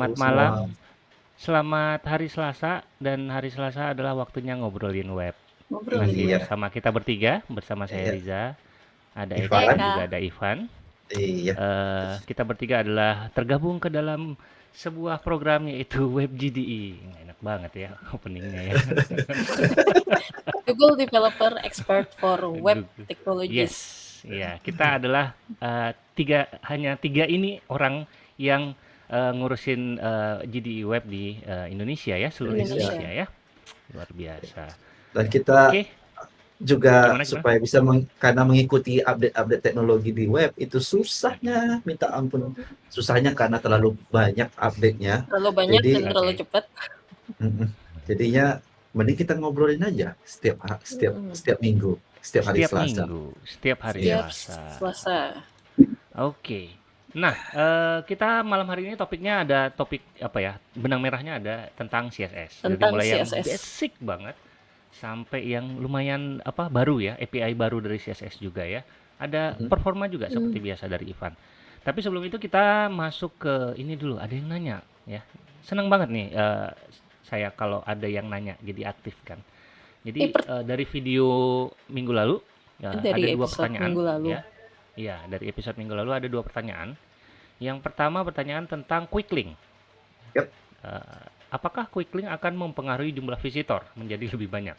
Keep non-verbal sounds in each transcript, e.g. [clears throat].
Selamat semua. malam, selamat hari Selasa, dan hari Selasa adalah waktunya ngobrolin web. Masih Ngobrolin. Iya, bersama kita bertiga, bersama saya iya. Riza, ada Eka Ivan? juga Eka. ada Ivan. Iya. Eh, kita bertiga adalah tergabung ke dalam sebuah program yaitu Web GDE. Enak banget ya openingnya ya. [laughs] Google Developer Expert for Web Google. Technologies. Yes, ya kita adalah eh, tiga hanya tiga ini orang yang eh, ngurusin eh, GDE web di eh, Indonesia ya, seluruh Indonesia. Indonesia ya. Luar biasa. Dan kita Oke, juga gimana gimana? supaya bisa meng- karena mengikuti update-update teknologi di web itu susahnya minta ampun. Susahnya karena terlalu banyak update-nya. Terlalu banyak Jadi dan terlalu cepat. Jadinya mending kita ngobrolin aja setiap setiap setiap minggu, setiap hari Setiap Selasa. minggu, setiap hari. Setiap Selasa. Selasa. Oke. Nah, eh, kita malam hari ini topiknya ada topik apa ya? Benang merahnya ada tentang CSS. Dari Tentang mulai yang CSS. basic banget sampai yang lumayan apa baru ya, API baru dari CSS juga ya. Ada Mhm. performa juga seperti Hmm. biasa dari Ivan. Tapi sebelum itu kita masuk ke ini dulu. Ada yang nanya ya. Senang banget nih eh, saya kalau ada yang nanya jadi aktif kan. Jadi eh, dari video minggu lalu ya, ada dari dua episode pertanyaan minggu lalu. ya. Iya, dari episode minggu lalu ada dua pertanyaan. Yang pertama pertanyaan tentang quick link. Yep. Eh, apakah quick link akan mempengaruhi jumlah visitor menjadi lebih banyak?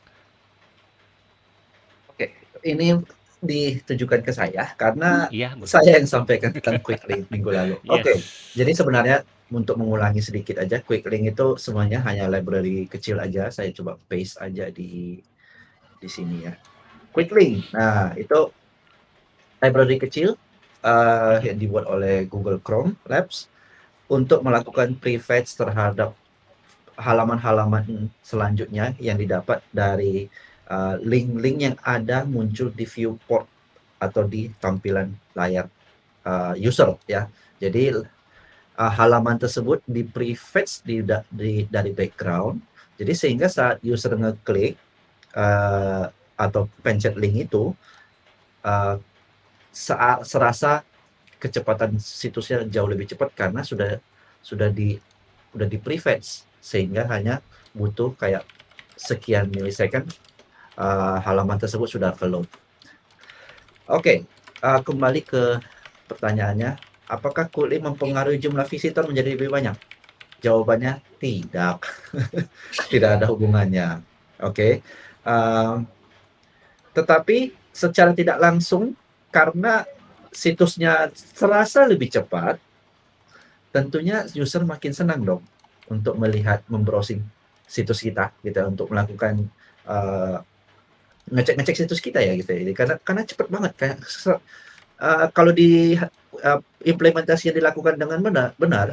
Oke, ini ditujukan ke saya karena Iya, betul. saya yang sampaikan tentang quick link minggu lalu. Oke, Yes. jadi sebenarnya untuk mengulangi sedikit aja, quick link itu semuanya hanya library kecil aja. Saya coba paste aja di di sini ya. Quick link. Nah, itu library kecil eh, yang dibuat oleh Google Chrome Labs untuk melakukan prefetch terhadap halaman-halaman selanjutnya yang didapat dari uh, link-link yang ada muncul di viewport atau di tampilan layar uh, user ya. Jadi uh, halaman tersebut di prefetch di, di dari background. Jadi sehingga saat user ngeklik uh, atau pencet link itu uh, serasa kecepatan situsnya jauh lebih cepat karena sudah sudah di udah di prefetch sehingga hanya butuh kayak sekian milisecond uh, halaman tersebut sudah ke load. Oke, uh, kembali ke pertanyaannya, apakah Kuli mempengaruhi jumlah visitor menjadi lebih banyak? Jawabannya tidak, [laughs] tidak ada hubungannya. Oke, Um, tetapi secara tidak langsung karena situsnya terasa lebih cepat, tentunya user makin senang dong untuk melihat membrowsing situs kita gitu untuk melakukan uh, ngecek-ngecek situs kita ya gitu ya. Jadi karena karena cepat banget kayak uh, kalau di uh, implementasi yang dilakukan dengan benar benar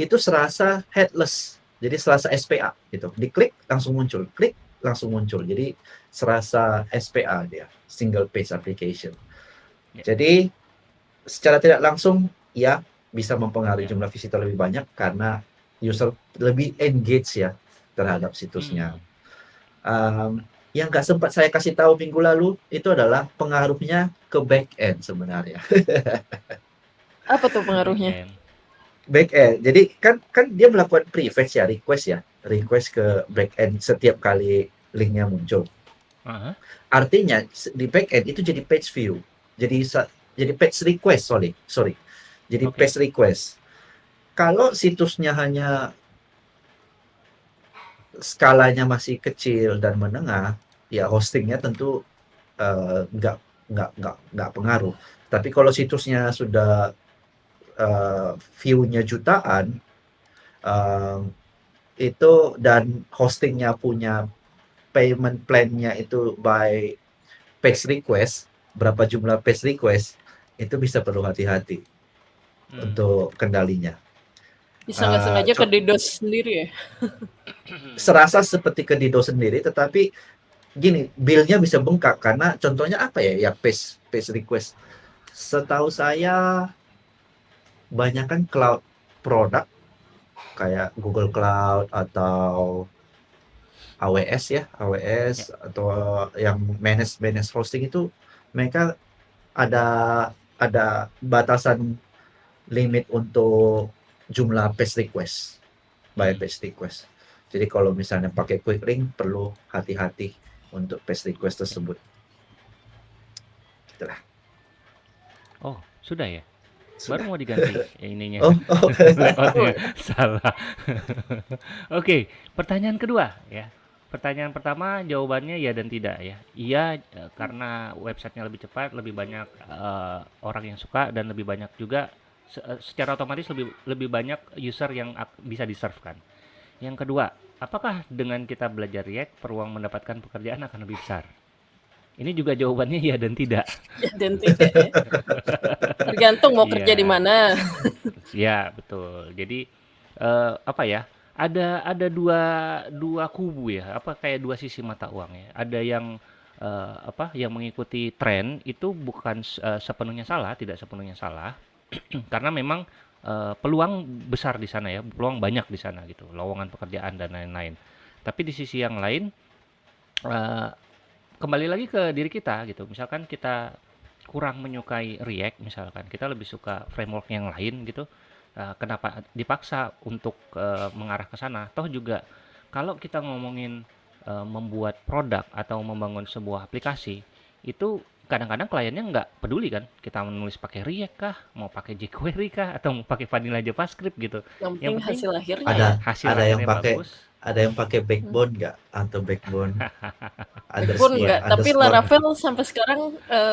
itu serasa headless. Jadi serasa SPA gitu. Diklik langsung muncul, klik langsung muncul. Jadi serasa SPA dia, single page application. Ya. Jadi secara tidak langsung ya bisa mempengaruhi Ya. jumlah visitor lebih banyak karena user lebih engage ya terhadap situsnya. Hmm. Um, yang nggak sempat saya kasih tahu minggu lalu itu adalah pengaruhnya ke back end sebenarnya. [laughs] Apa tuh pengaruhnya? Backend. back end. Jadi kan kan dia melakukan prefetch ya, request ya, request ke back end setiap kali linknya muncul. Aha. Artinya s- di back end itu jadi page view. Jadi jadi page request, sorry, sorry. Jadi Oke. page request. Kalau situsnya hanya skalanya masih kecil dan menengah, ya hostingnya tentu eh, nggak nggak nggak nggak pengaruh. Tapi kalau situsnya sudah eh, view-nya jutaan, eh, itu dan hostingnya punya payment plan-nya itu by page request, berapa jumlah page request, itu bisa perlu hati-hati Hmm. untuk kendalinya. Bisa nggak Ah, sengaja [coughs] ke DDoS sendiri ya? Serasa seperti ke Dido sendiri, tetapi gini, bill-nya bisa bengkak karena contohnya apa ya? Ya page page request. Setahu saya banyak kan cloud product kayak Google Cloud atau AWS ya, AWS atau yang manage manage hosting itu mereka ada ada batasan limit untuk jumlah page request by page request. Jadi kalau misalnya pakai quick link perlu hati-hati untuk page request tersebut. Itulah. Oh, sudah ya? Sudah. Baru mau diganti [laughs] ininya. Oh, oh. [laughs] [laughs] Salah. Oke, pertanyaan kedua ya. Pertanyaan pertama jawabannya ya dan tidak ya. Iya eh, karena websitenya lebih cepat, lebih banyak eh, orang yang suka dan lebih banyak juga se- eh, secara otomatis lebih lebih banyak user yang bisa diserve kan. Yang kedua, apakah dengan kita belajar React peluang mendapatkan pekerjaan akan lebih besar? Ini juga jawabannya ya dan tidak. Ya, dan tidak ya. Tergantung mau kerja Iya. di mana. Ya, betul. Jadi eh, apa ya? Ada ada dua dua kubu ya, apa kayak dua sisi mata uang ya. Ada yang eh, apa? Yang mengikuti tren itu bukan eh, sepenuhnya salah, tidak sepenuhnya salah. [clears throat] Karena memang eh, peluang besar di sana ya, peluang banyak di sana gitu, lowongan pekerjaan dan lain-lain. Tapi di sisi yang lain eh, kembali lagi ke diri kita gitu. Misalkan kita kurang menyukai React misalkan, kita lebih suka framework yang lain gitu. Eh, kenapa dipaksa untuk eh, mengarah ke sana? Toh juga kalau kita ngomongin eh, membuat produk atau membangun sebuah aplikasi, itu kadang-kadang kliennya nggak peduli kan kita menulis pakai React kah, mau pakai jQuery kah, atau mau pakai vanilla JavaScript gitu. Yang Yang penting penting hasil akhirnya Ada ya. Hasil ada yang akhirnya pakai bagus. Ada yang pakai backbone nggak? Atau backbone? [laughs] Underscore enggak, tapi Laravel sampai sekarang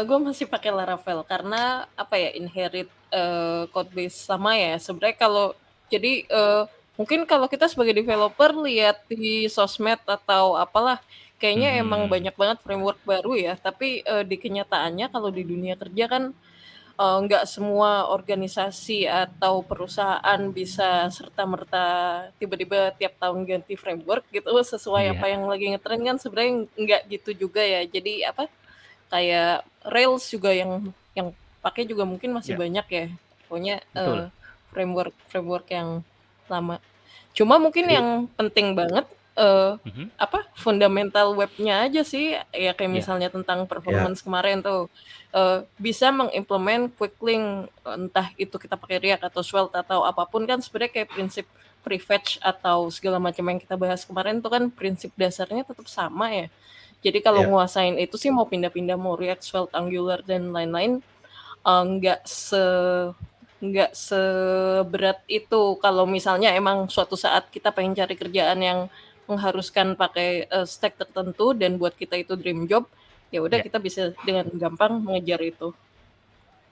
gue masih pakai Laravel karena apa ya inherit eh, code base sama ya. Sebenarnya kalau jadi eh, mungkin kalau kita sebagai developer lihat di sosmed atau apalah kayaknya emang Mhm. banyak banget framework baru ya, tapi eh, di kenyataannya kalau di dunia kerja kan eh, nggak semua organisasi atau perusahaan bisa serta-merta tiba-tiba tiap tahun ganti framework gitu sesuai Iya. apa yang lagi ngetren kan sebenarnya nggak gitu juga ya. Jadi apa kayak Rails juga yang yang pakai juga mungkin masih Ya. banyak ya. Pokoknya Betul. eh, framework framework yang lama. Cuma mungkin Jadi- yang penting banget eh, Mhm. apa fundamental webnya aja sih ya kayak Ya. misalnya tentang performance kemarin tuh eh, bisa mengimplement quick link entah itu kita pakai React atau Svelte atau apa pun kan sebenarnya kayak prinsip prefetch atau segala macam yang kita bahas kemarin tuh kan prinsip dasarnya tetap sama ya. Jadi kalau Ya. nguasain itu sih mau pindah-pindah mau React, Svelte, Angular dan lain-lain eh, nggak se nggak seberat itu kalau misalnya emang suatu saat kita pengen cari kerjaan yang mengharuskan pakai eh, stack tertentu dan buat kita itu dream job ya udah Ya. kita bisa dengan gampang mengejar itu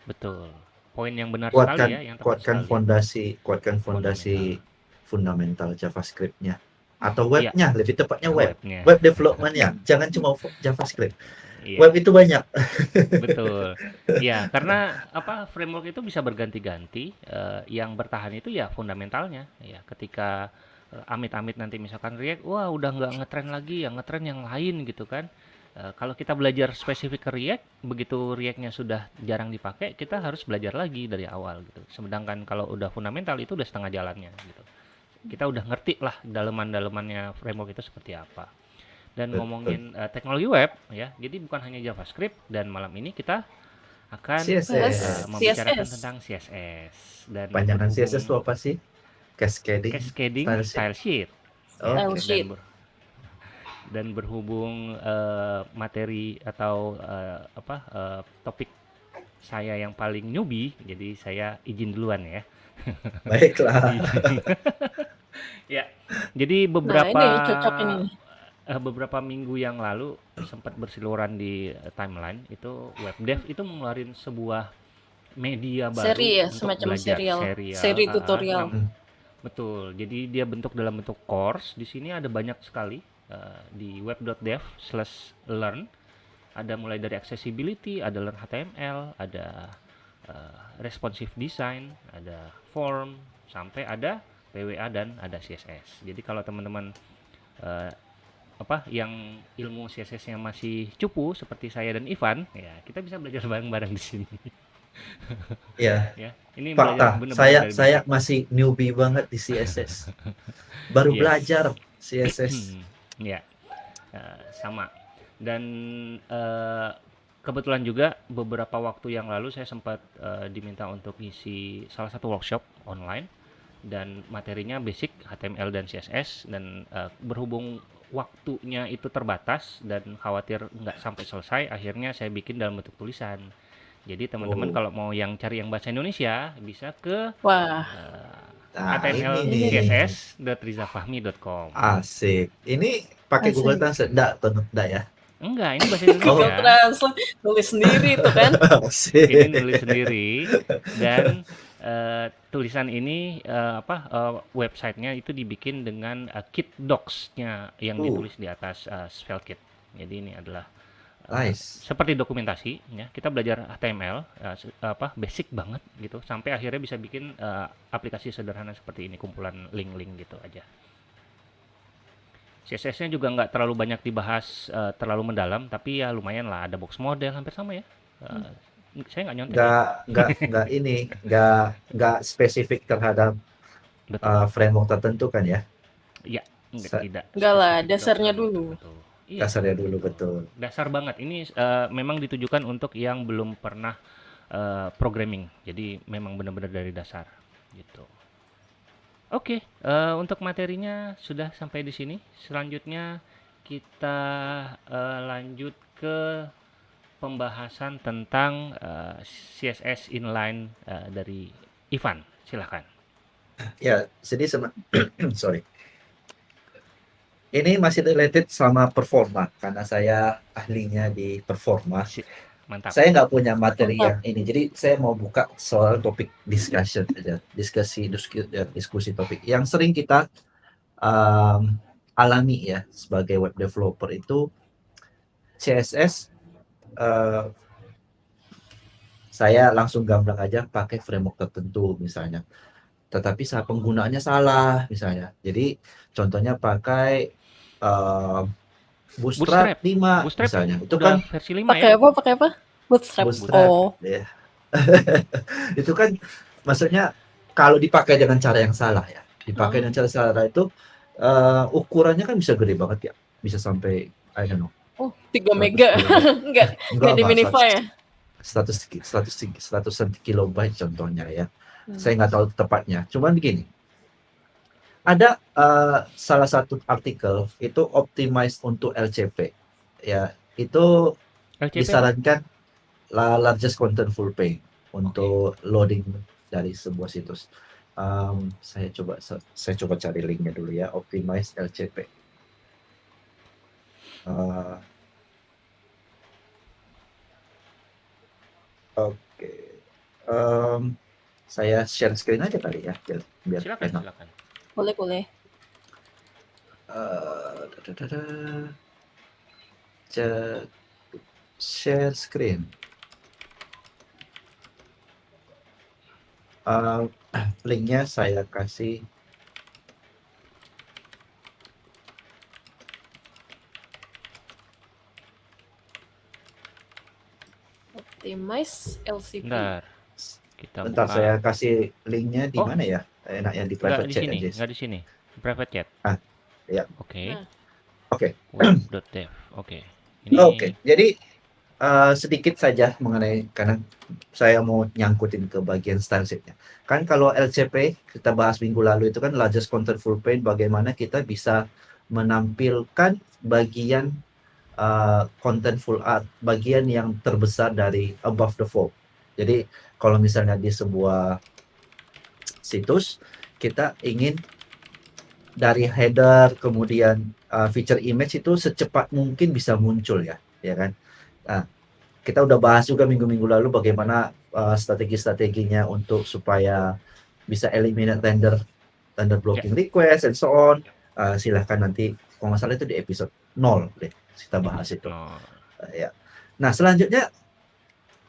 Betul. Poin yang benar sekali kuatkan ya, yang kuatkan sekali. fondasi kuatkan fondasi fundamental JavaScript-nya atau webnya lebih tepatnya web Webnya. web development-nya jangan cuma JavaScript Iya, web itu banyak [laughs] betul. Ya, karena apa framework itu bisa berganti-ganti. eh, yang bertahan itu ya fundamentalnya. Ya, ketika amit-amit nanti misalkan React, wah udah nggak ngetren lagi, yang ngetren yang lain gitu kan. Eh, kalau kita belajar spesifik ke React, begitu React-nya sudah jarang dipakai, kita harus belajar lagi dari awal gitu. Sedangkan kalau udah fundamental itu udah setengah jalannya gitu. Kita udah ngerti lah daleman-dalemannya framework itu seperti apa. Dan Betul. ngomongin eh, teknologi web ya, jadi bukan hanya JavaScript dan malam ini kita akan CSS. eh, membicarakan CSS. tentang CSS dan panjangan CSS itu apa sih cascading Cascading Style style, sheet. sheet. Oh, Style oke. sheet. Dan, ber- dan berhubung eh, materi atau eh, apa eh, topik saya yang paling newbie, jadi saya izin duluan ya. [laughs] baiklah [laughs] ya, jadi nah beberapa ini cocok ini beberapa minggu yang lalu sempat bersiluran di timeline itu webdev itu mengeluarkan sebuah media baru Seri ya, untuk semacam belajar serial. serial, Seri ah, ah, tutorial. nam- betul. Jadi dia bentuk dalam bentuk course. Di sini ada banyak sekali eh, di web.dev slash learn. Ada mulai dari accessibility ada learn HTML ada eh, responsive design ada form sampai ada PWA dan ada CSS jadi kalau teman-teman eh, apa yang ilmu CSS-nya masih cupu seperti saya dan Ivan ya kita bisa belajar bareng-bareng di sini [laughs] ya ya ini fakta. bener-bener saya dari saya basic. masih newbie banget di CSS [laughs] baru Yes. belajar CSS ya. Eh, sama. Dan eh, kebetulan juga beberapa waktu yang lalu saya sempat uh, diminta untuk ngisi salah satu workshop online dan materinya basic HTML dan CSS dan uh, berhubung waktunya itu terbatas dan khawatir nggak sampai selesai akhirnya saya bikin dalam bentuk tulisan jadi teman-teman Oh. kalau mau yang cari yang bahasa Indonesia bisa ke Wah, uh, Nah, Asik. Ini pakai Asik. Google Translate enggak tuh enggak ya? enggak ini bahasa Google Indonesia Translate tulis sendiri tuh kan. [laughs] Asik. ini nulis sendiri dan eh, tulisan ini eh, apa eh, websitenya itu dibikin dengan eh, kit docs-nya yang Uh. ditulis di atas eh, spell kit. Jadi ini adalah Nice. seperti dokumentasi ya. Kita belajar HTML eh, se- apa basic banget gitu sampai akhirnya bisa bikin eh, aplikasi sederhana seperti ini kumpulan link-link gitu aja. CSS-nya juga nggak terlalu banyak dibahas eh, terlalu mendalam tapi ya lumayan lah ada box model hampir sama ya. Eh, saya nggak nyontek ya. Enggak enggak enggak ini, enggak enggak spesifik terhadap Betul. uh, framework tertentu kan ya? Enggak, Sa- tidak. Enggak lah, dasarnya dulu. betul. Iya, Dasarnya dulu betul. dasar banget. Ini eh, memang ditujukan untuk yang belum pernah eh, programming. Jadi memang benar-benar dari dasar gitu. Oke, eh, untuk materinya sudah sampai di sini. Selanjutnya kita eh, lanjut ke pembahasan tentang eh, CSS inline eh, dari Ivan. Silahkan. Ya, jadi [clears throat] sorry. Ini masih related sama performa karena saya ahlinya di performa. Mantap. Saya nggak punya materi Mantap. yang ini, jadi saya mau buka soal topik discussion aja, diskusi diskusi, diskusi topik yang sering kita um, alami ya sebagai web developer itu CSS. uh, saya langsung gamblang aja pakai framework tertentu misalnya, tetapi saat penggunaannya salah misalnya. Jadi contohnya pakai um, Bootstrap, Bootstrap. 5 Bootstrap misalnya, itu kan versi 5 Pakai ya? apa? Pakai apa? Bootstrap. Bootstrap. Oh, Ya. [laughs] itu kan maksudnya kalau dipakai dengan cara yang salah ya. Dipakai Hmm. dengan cara salah itu eh, ukurannya kan bisa gede banget ya. Bisa sampai I don't know. oh 3 100 mega. Enggak, [laughs] enggak di minify ya. 100 100 100 kilobyte contohnya ya. Hmm. Saya nggak tahu tepatnya. Cuman begini. Ada eh, salah satu artikel itu optimized untuk LCP. Ya, itu LCP disarankan la- largest contentful page untuk loading dari sebuah situs. Um, saya coba saya coba cari linknya dulu ya, optimize LCP. Uh, Oke, Um, saya share screen aja kali ya, biar biar silakan enak. silakan. Boleh, boleh. Uh, da, da, da, share screen. Uh, linknya saya kasih Optimize LCP. Bentar. Kita bentar buka. saya kasih linknya di Oh. mana ya enaknya di Nggak private di chat sini, aja nggak di sini. Private chat. Ah, iya. Oke. Nah. Oke. Web.dev. Oke. Ini Oke, jadi uh, sedikit saja mengenai karena saya mau nyangkutin ke bagian style sheet-nya. Kan kalau LCP kita bahas minggu lalu itu kan largest contentful page bagaimana kita bisa menampilkan bagian uh, contentful art, bagian yang terbesar dari above the fold. Jadi kalau misalnya di sebuah situs kita ingin dari header kemudian uh, feature image itu secepat mungkin bisa muncul ya, ya kan? Nah, kita udah bahas juga minggu-minggu lalu bagaimana uh, strategi-strateginya untuk supaya bisa eliminate render render blocking request and so on. Uh, silahkan nanti kalau nggak salah itu di episode 0 deh kita bahas itu. Uh, ya. Nah, selanjutnya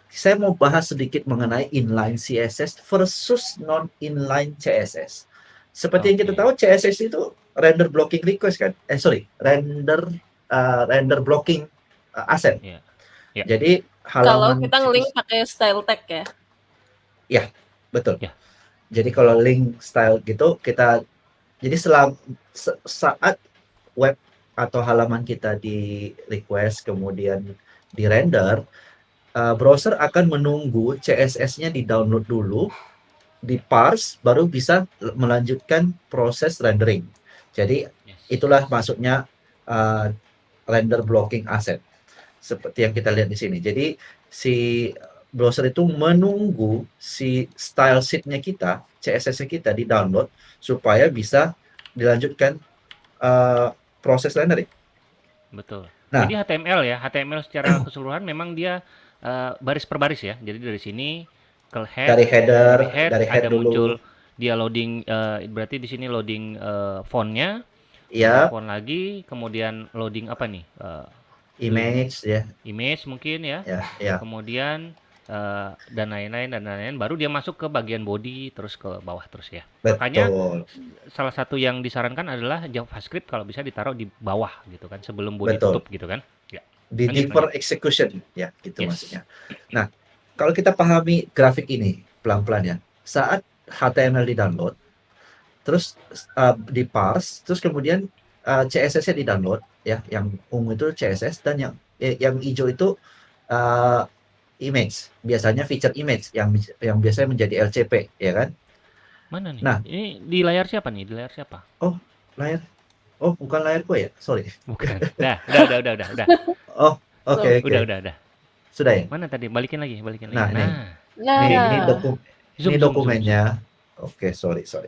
saya mau bahas sedikit mengenai inline CSS versus non inline CSS. Seperti yang kita tahu CSS itu render blocking request kan? Eh sorry, render uh, render blocking uh, asset. Iya. Ya. Jadi Kalau halaman kita situs- nge-link pakai style tag ya. betul. Ya. Jadi kalau link style gitu kita jadi selam se- saat web atau halaman kita di request kemudian di render uh, browser akan menunggu CSS-nya di-download dulu, di-parse, baru bisa melanjutkan proses rendering. Jadi itulah maksudnya uh, render blocking asset seperti yang kita lihat di sini. Jadi si browser itu menunggu si style sheet-nya kita, CSS-nya kita di-download supaya bisa dilanjutkan uh, proses rendering. Betul. Nah. Jadi HTML ya, HTML secara [clears throat] keseluruhan memang dia eh, baris per baris ya. Jadi dari sini ke head, Dari header, dari head, dari head ada dulu. muncul dia loading eh, berarti di sini loading eh, fontnya, Ya, font lagi, kemudian loading apa nih? Eh, image ya, image mungkin ya. ya, ya. Kemudian eh, dan lain-lain dan lain-lain baru dia masuk ke bagian body terus ke bawah terus ya. Betul. Makanya salah satu yang disarankan adalah JavaScript kalau bisa ditaruh di bawah gitu kan sebelum body Betul. tutup gitu kan. Di defer execution ya gitu Yes. maksudnya. Nah, kalau kita pahami grafik ini pelan-pelan ya. Saat HTML di-download, terus uh, di-parse, terus kemudian uh, CSS-nya di-download ya, yang ungu itu CSS dan yang eh, yang hijau itu uh, image. Biasanya feature image yang yang biasanya menjadi LCP ya kan. Mana nih? Nah. Ini di layar siapa nih? Di layar siapa? Layar Oh, bukan layar gue ya? Sorry. Bukan. Dah, udah, udah, udah, udah, udah. Oke, oke. Udah, udah, udah. Sudah ya? Mana tadi? Balikin lagi, balikin Nah, lagi. nih. Nah, Nah, Ini, ini, doku, zoom, ini zoom, zoom, dokumennya. Oke, sorry, sorry.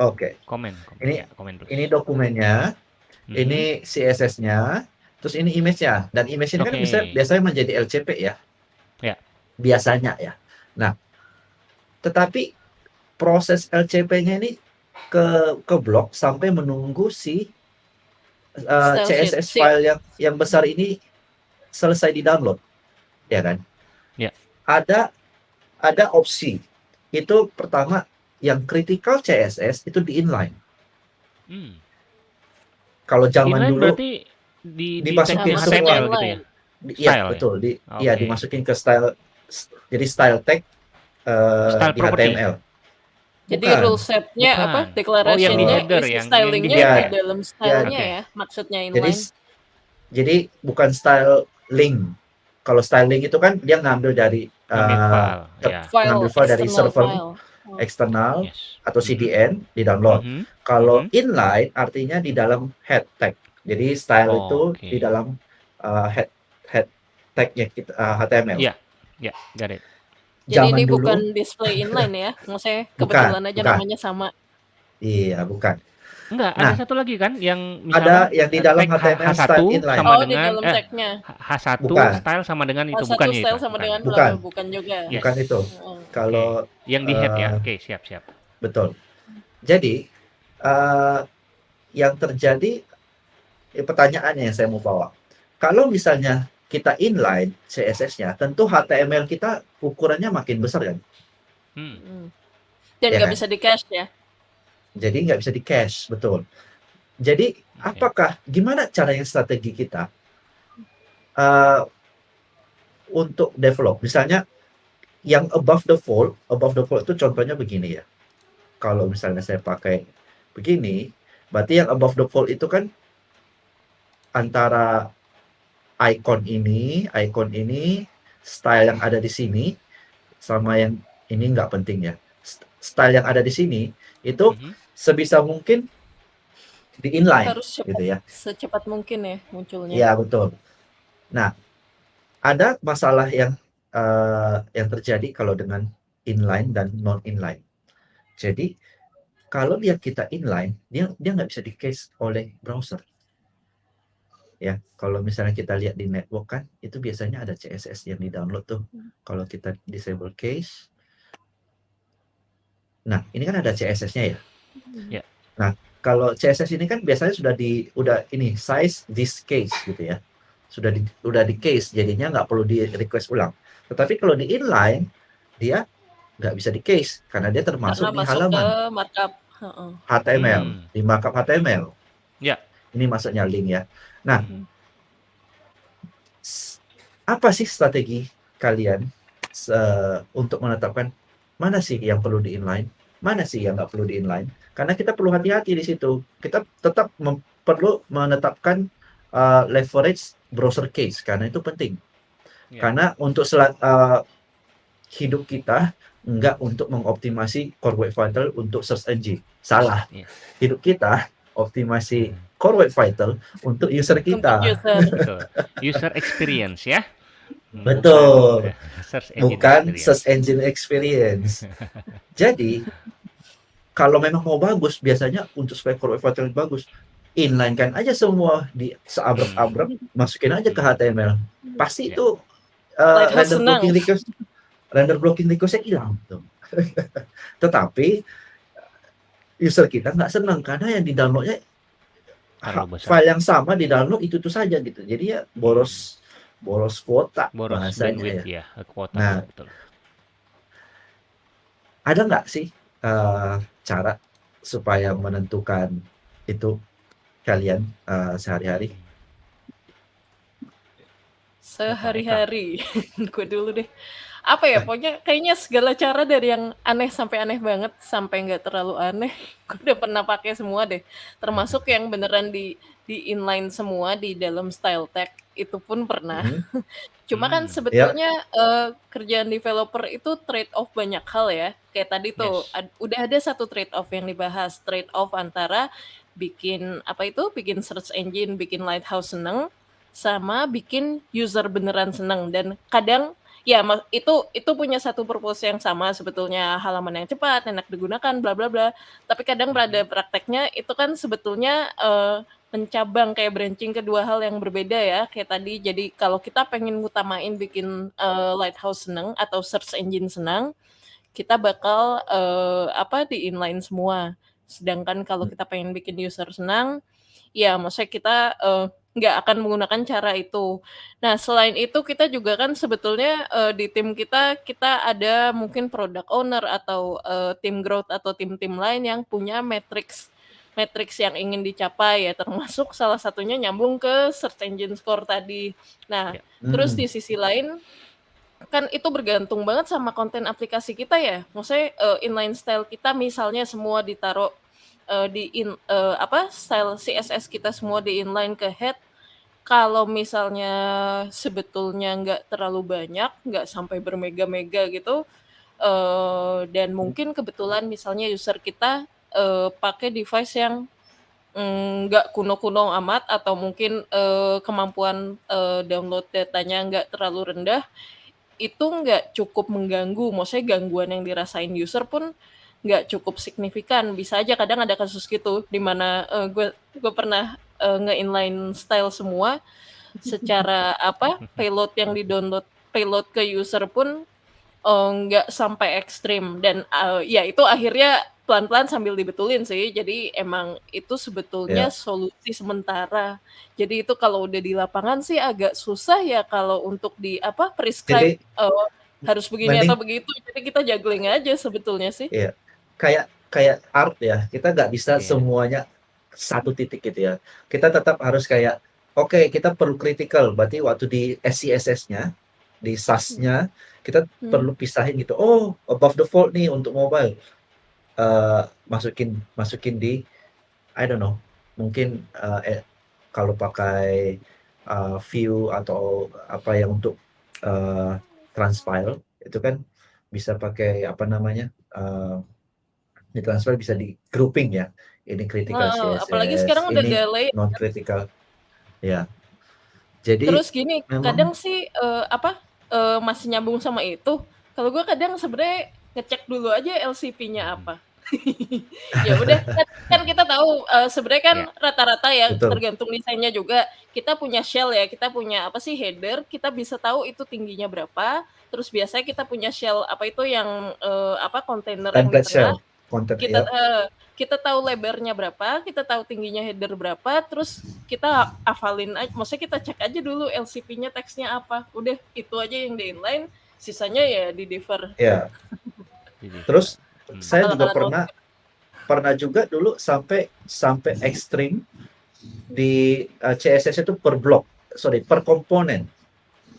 Oke, zoom. Komen, komen. Ini- Ya, komen ini dokumennya. Mhm. Ini CSS-nya, terus ini image-nya. Dan image ini kan Oke. bisa biasanya menjadi LCP ya. Ya. Biasanya ya. Nah, tetapi proses LCP-nya ini ke ke blok sampai menunggu si uh, Style. CSS file yang yang besar ini selesai di-download. Ya kan? Ya. Ada ada opsi. Itu pertama yang critical CSS itu di inline. Hmm. Kalau zaman Inline dulu berarti di, di dimasukin tag semua. HTML gitu ya? Di- Iya Style ya? betul di iya Oke. dimasukin ke style jadi style tag eh, Style di property. HTML. Jadi Bukan. rule setnya Bukan. apa? Oh, Declarationnya, yang di header, isi yang- yang di stylingnya header. di dalam stylenya Oke. ya, maksudnya Jadi inline. s- jadi bukan style link. Kalau style link itu kan dia ngambil dari eh, file, ya. file, ngambil file dari server file. Oh. eksternal Yes. atau CDN di download. Mhm. Kalau Mhm. inline artinya di dalam head tag. Jadi style Oh, itu oke. di dalam eh, head head tagnya kita eh, HTML. Iya. Ya, got it. Jadi Zaman ini dulu bukan display inline ya, maksudnya Bukan, kebetulan aja bukan. namanya sama. iya bukan. Enggak, Nah, ada satu lagi kan yang Ada misalnya yang di eh, dalam tag H- HTML H1 style inline. sama oh, di dengan dalam eh, tagnya. H1 Bukan. style sama dengan itu Oh, bukan satu ya style itu, sama bukan. dengan Bukan. bla, bukan juga. Yes. Bukan itu. Oh. Kalau Yang di head ya. Eh, Oke, siap, siap. Betul. Jadi eh, yang terjadi eh, pertanyaannya yang saya mau bawa. Kalau misalnya kita inline CSS-nya, tentu HTML kita ukurannya makin besar kan. Hmm. Hmm. Dan Ya nggak kan? bisa di cache ya. Jadi nggak bisa di cache, betul. Jadi apakah gimana caranya strategi kita eh, untuk develop? Misalnya yang above the fold, above the fold itu contohnya begini ya. Kalau misalnya saya pakai begini, berarti yang above the fold itu kan antara icon ini, icon ini, style yang ada di sini, sama yang ini nggak penting ya. St- Style yang ada di sini itu Mhm. sebisa mungkin di inline Harus cepat, gitu ya. secepat mungkin ya munculnya. Iya betul. Nah, ada masalah yang eh, yang terjadi kalau dengan inline dan non inline. Jadi kalau dia kita inline, dia dia nggak bisa di cache oleh browser. Ya, kalau misalnya kita lihat di network kan, itu biasanya ada CSS yang di download tuh. Kalau kita disable cache, nah ini kan ada CSS-nya ya. Ya. Nah, kalau CSS ini kan biasanya sudah di udah ini size this case gitu ya. Sudah di udah di case jadinya nggak perlu di request ulang. Tetapi kalau di inline dia nggak bisa di case karena dia termasuk Karena di halaman ke markup. Heeh. HTML, Hmm. di markup HTML. Ya. Ini maksudnya link ya. Nah, s- apa sih strategi kalian se- untuk menetapkan mana sih yang perlu di inline, mana sih yang nggak perlu di inline? Karena kita perlu hati-hati di situ. Kita tetap perlu menetapkan uh, leverage browser case karena itu penting. Ya. Karena untuk eh, hidup kita enggak untuk mengoptimasi core web vital untuk search engine. Salah. Iya. Hidup kita optimasi Hmm. Core web vital untuk user Untuk kita. user. [laughs] Betul. User experience ya. Hmm, Betul. bukan, search engine bukan experience. search engine experience. Jadi kalau memang mau bagus, biasanya untuk supaya core web vital bagus, inline kan aja semua di seabrek-abrek, masukin aja ke HTML. Pasti Ya. itu uh, render senang. blocking request, render blocking requestnya hilang tuh. [laughs] Tetapi user kita nggak senang karena yang di downloadnya. File yang sama di download itu itu saja gitu. Jadi ya boros boros kuota Boros bahasanya ya. ya, kuota Nah, betul. ada nggak sih eh, cara supaya menentukan itu kalian eh, sehari-hari? Sehari-hari. [laughs] Gue dulu deh. Apa ya, pokoknya kayaknya segala cara dari yang aneh sampai aneh banget, sampai nggak terlalu aneh, [laughs] gue udah pernah pakai semua deh. Termasuk yang beneran di di inline semua di dalam style tag, itu pun pernah. Mhm. [laughs] Cuma kan Hmm. sebetulnya eh, kerjaan developer itu trade off banyak hal ya. Kayak tadi tuh Yes. ad- udah ada satu trade off yang dibahas, trade off antara bikin apa itu, bikin search engine, bikin lighthouse seneng, sama bikin user beneran seneng. Dan kadang ya itu itu punya satu purpose yang sama. Sebetulnya halaman yang cepat, enak digunakan, bla bla bla. Tapi kadang pada prakteknya itu kan sebetulnya eh, mencabang kayak branching kedua hal yang berbeda ya. Kayak tadi jadi kalau kita pengen ngutamain bikin eh, lighthouse seneng atau search engine senang kita bakal eh, apa di inline semua. Sedangkan kalau kita pengen bikin user senang ya maksudnya kita eh, nggak akan menggunakan cara itu nah selain itu kita juga kan sebetulnya eh, di tim kita kita ada mungkin product owner atau eh, tim growth atau tim-tim lain yang punya matrix matrix yang ingin dicapai ya termasuk salah satunya nyambung ke search engine score tadi. Nah, Ya. terus Hmm. di sisi lain kan itu bergantung banget sama konten aplikasi kita ya. Maksudnya eh, inline style kita misalnya semua ditaruh eh, di in eh, apa style CSS kita semua di inline ke head. Kalau misalnya sebetulnya nggak terlalu banyak, nggak sampai bermega-mega gitu, eh, dan mungkin kebetulan misalnya user kita eh, pakai device yang mm, nggak kuno-kuno amat atau mungkin eh, kemampuan eh, download datanya nggak terlalu rendah, itu nggak cukup mengganggu. Maksudnya gangguan yang dirasain user pun nggak cukup signifikan. Bisa aja kadang ada kasus gitu di mana eh, gue gue pernah eh, nge-inline style semua secara [laughs] apa payload yang di-download payload ke user pun eh, nggak sampai ekstrim dan eh, ya itu akhirnya pelan-pelan sambil dibetulin sih. Jadi emang itu sebetulnya Ya. solusi sementara. Jadi itu kalau udah di lapangan sih agak susah ya kalau untuk di apa prescribe Jadi eh, harus begini mending atau begitu. Jadi kita juggling aja sebetulnya sih. Iya, kayak kayak art ya. Kita nggak bisa Iya. semuanya satu titik gitu ya. Kita tetap harus kayak, oke, kita perlu critical. Berarti waktu di SCSS-nya, di SAS-nya, kita Hmm. perlu pisahin gitu. Oh, above the fold nih untuk mobile. Eh, masukin masukin di, I don't know, mungkin eh, eh, kalau pakai eh, view atau apa yang untuk eh, transpile itu kan bisa pakai apa namanya eh, di transfer bisa di grouping ya ini critical Nah, apalagi CSS sekarang udah ini delay. non critical ya jadi Terus gini, memang kadang sih eh, apa eh, masih nyambung sama itu. Kalau gue kadang sebenarnya ngecek dulu aja LCP-nya apa. [laughs] ya udah kan, kan kita tahu eh, sebenarnya kan Ya. rata-rata ya betul tergantung desainnya juga. Kita punya shell ya, kita punya apa sih header, kita bisa tahu itu tingginya berapa. Terus biasanya kita punya shell apa itu yang eh, apa kontainer yang di tengah. Content Kita ya eh, kita tahu lebarnya berapa, kita tahu tingginya header berapa, terus kita hafalin aja, maksudnya kita cek aja dulu LCP-nya teksnya apa. Udah itu aja yang di inline, sisanya ya di defer. ya terus hmm. saya juga pernah pernah juga dulu sampai sampai ekstrim di eh, CSS itu per blok sorry per komponen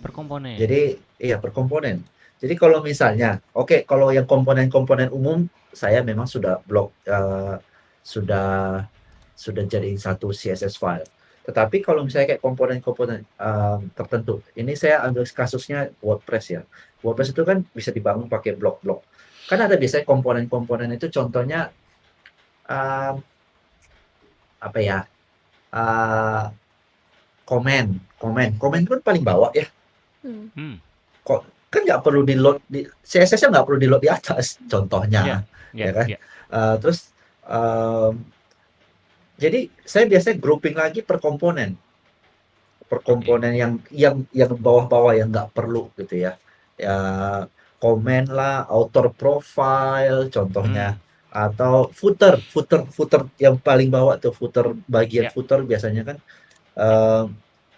per komponen. Jadi iya per komponen. Jadi kalau misalnya, oke kalau yang komponen-komponen umum saya memang sudah blok eh, sudah sudah jadi satu CSS file. Tetapi kalau misalnya kayak komponen-komponen, mmm, tertentu, ini saya ambil kasusnya WordPress ya. WordPress itu kan bisa dibangun pakai blok-blok. Kan ada biasanya komponen-komponen itu contohnya, mmm, apa ya, eee, komen komen komen kan paling bawah ya. Hmm. Hmm. Kan nggak perlu di-load di CSS-nya nggak perlu di-load di atas contohnya, Iya, ya kan? iya. Eee, terus, mmm, jadi saya biasanya grouping lagi per komponen. Per komponen yang yang yang bawah-bawah yang nggak perlu gitu ya. Ya komen lah, author profile contohnya, Hmm. atau footer footer footer yang paling bawah tuh, footer bagian Ya. footer biasanya kan, eee,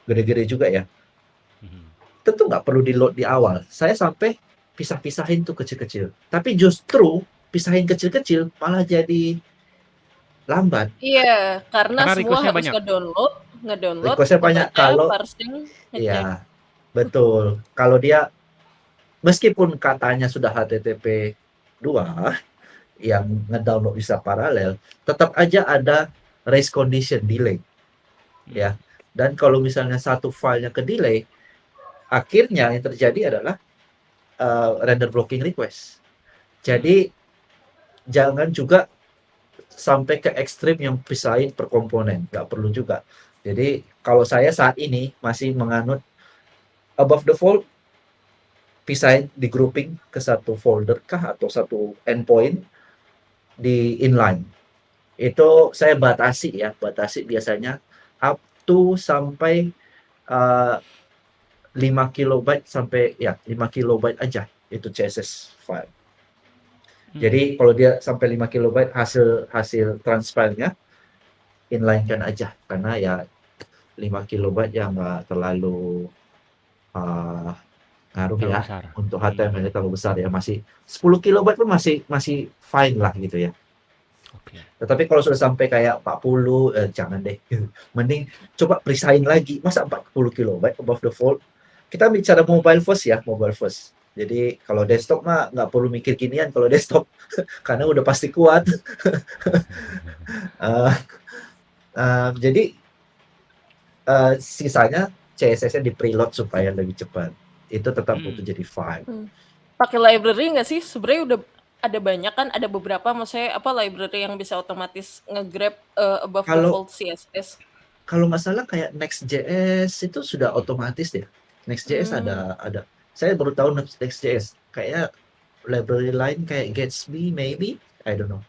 gede-gede juga ya. Tentu nggak perlu di-load di awal. Saya sampai pisah-pisahin tuh kecil-kecil. Tapi justru pisahin kecil-kecil malah jadi lambat. Iya, karena Karena semua harus banyak. ngedownload ngedownload, Request-nya banyak kalau parsing, iya, betul. Kalau dia meskipun katanya sudah HTTP 2 yang ngedownload bisa paralel, tetap aja ada race condition delay, Hmm. ya. Dan kalau misalnya satu filenya ke-delay, akhirnya yang terjadi adalah, eee, render blocking request. Jadi jangan juga sampai ke ekstrim yang pisahin per komponen, nggak perlu juga. Jadi kalau saya saat ini masih menganut above the fold, pisahin di grouping ke satu folder kah atau satu endpoint di inline. Itu saya batasi ya, batasi biasanya up to sampai, eee, 5 kilobyte sampai ya 5 kilobyte aja itu CSS file. Hmm. Jadi kalau dia sampai 5 kilobyte hasil hasil transfile-nya, inline-kan aja karena ya 5 kilobyte ya nggak terlalu, eee, ngaruh ya besar. untuk Hmm. HTML-nya terlalu besar ya, masih 10 kilobyte pun masih masih fine lah gitu ya. Oke. Tetapi kalau sudah sampai kayak 40, eh, jangan deh. [laughs] Mending coba pisahin lagi, masa 40 kilobyte above the fold. Kita bicara mobile first ya, mobile first. Jadi kalau desktop mah nggak perlu mikir ginian kalau [laughs] desktop, karena udah pasti kuat. Eee, [laughs] eee, jadi eee, sisanya CSS-nya di-preload supaya lebih cepat. Itu tetap Hmm. butuh jadi file. Hmm. Pakai library nggak sih? Sebenarnya udah ada banyak kan, ada beberapa maksudnya apa library yang bisa otomatis nge-grab, eee, above the Kalau fold CSS. kalau nggak salah kayak Next.js itu sudah otomatis deh. Next.js Hmm. ada ada saya baru tahu Next Next.js. Kayaknya library lain kayak Gatsby maybe, I don't know.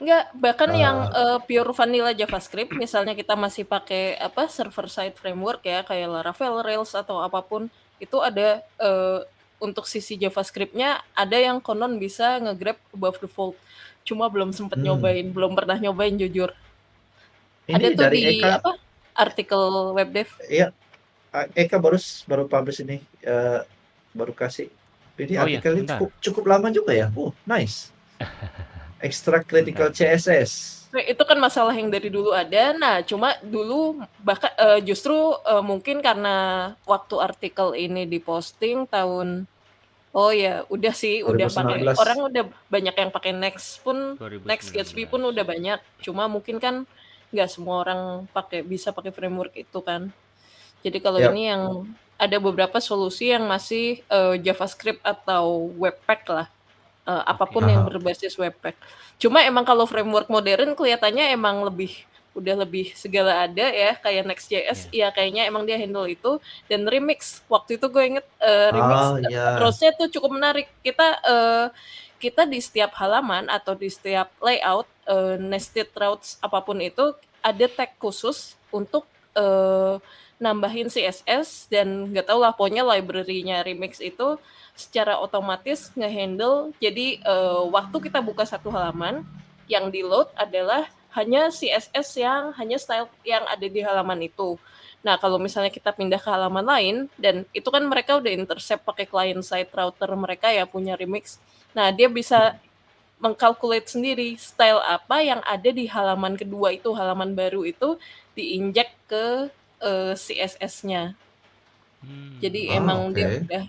Enggak, bahkan yang, Eee eee, pure vanilla JavaScript, misalnya kita masih pakai apa, server side framework ya, kayak Laravel, Rails, atau apa pun, itu ada, eee, untuk sisi JavaScript-nya ada yang konon bisa nge-grab above the fold. Cuma belum sempet Hmm. nyobain, belum pernah nyobain jujur. Ada Ini tuh dari di Eka apa, artikel webdev. Iya, eee, Eka baru baru publish ini, eee, baru kasih. Ini Oh iya, artikelnya bentar. cukup cukup lama juga ya. Oh, nice. [laughs] Extract critical Bentar. CSS. Nah, itu kan masalah yang dari dulu ada. Nah, cuma dulu bahkan eee, justru, eee, mungkin karena waktu artikel ini diposting tahun oh ya, udah sih, udah pakai 2019. orang udah banyak yang pakai Next pun, Next Gatsby pun 2019. udah banyak. Cuma mungkin kan nggak semua orang pakai bisa pakai framework itu kan. Jadi kalau Yap. ini yang ada beberapa solusi yang masih, eee, JavaScript atau Webpack lah, eee, apa pun Oke. yang berbasis Webpack. Cuma emang kalau framework modern kelihatannya emang lebih udah lebih segala ada ya, kayak Next.js, Iya. ya kayaknya emang dia handle itu. Dan Remix, waktu itu gue inget, eee, Remix, Oh, eee, iya. approach-nya tuh cukup menarik. Kita, eee, kita di setiap halaman atau di setiap layout, eee, nested routes apa pun itu, ada tag khusus untuk, eee, nambahin CSS dan nggak tahu lah pokoknya library-nya Remix itu secara otomatis nge-handle jadi, eee, waktu kita buka satu halaman, yang di-load adalah hanya CSS yang hanya style yang ada di halaman itu. Nah, kalau misalnya kita pindah ke halaman lain dan itu kan mereka udah intercept pakai client side router mereka ya, punya Remix. Nah, dia bisa meng-calculate sendiri style apa yang ada di halaman kedua itu, halaman baru itu diinjek ke, eee, CSS-nya. Jadi Hmm. emang Oh, dia oke. udah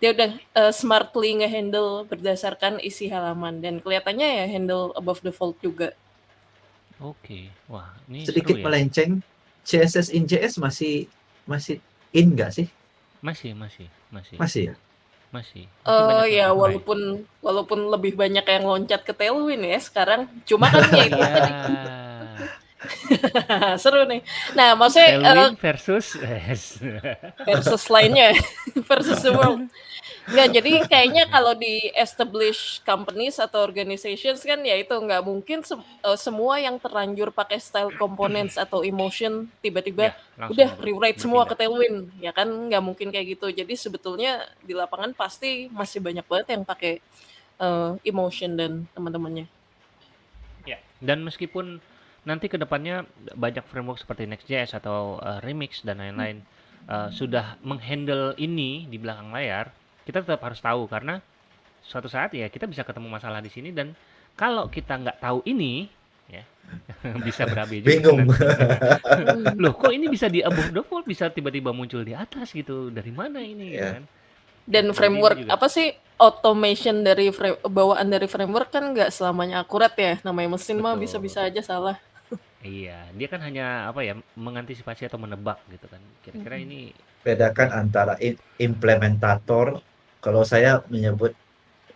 dia udah, eee, smartly nge-handle berdasarkan isi halaman dan kelihatannya ya handle above the fold juga. Oke. Wah, ini seru Sedikit ya. melenceng, CSS in JS masih masih in nggak sih? Masih masih masih Masih ya? masih. Masih Eh banyak ya yang pakai. walaupun walaupun lebih banyak yang loncat ke Tailwind ya sekarang. Cuma kan ya [laughs] itu Iya. tadi [laughs] seru nih. Nah, maksudnya eh, Tailwind versus yes. versus lainnya [laughs] versus the world. Nggak, jadi kayaknya kalau di established companies atau organizations kan ya itu nggak mungkin se- eh, semua yang terlanjur pakai style components atau emotion tiba-tiba Ya, udah rewrite semua ke. Tailwind ya kan nggak mungkin kayak gitu jadi sebetulnya di lapangan pasti masih banyak banget yang pakai eh, emotion dan teman-temannya Ya, dan meskipun nanti ke depannya banyak framework seperti Next.js atau uh, Remix dan lain-lain uh, sudah menghandle ini di belakang layar, kita tetap harus tahu karena suatu saat ya kita bisa ketemu masalah di sini dan kalau kita nggak tahu ini ya [laughs] bisa berabe juga Bingung. [laughs] Loh, kok ini bisa di above default bisa tiba-tiba muncul di atas gitu? Dari mana ini Ya. kan? dan framework juga. apa sih automation dari frame, bawaan dari framework kan nggak selamanya akurat ya namanya mesin mah Betul. bisa-bisa aja salah Iya, dia kan hanya apa ya mengantisipasi atau menebak gitu kan. Kira-kira ini Bedakan antara implementator, kalau saya menyebut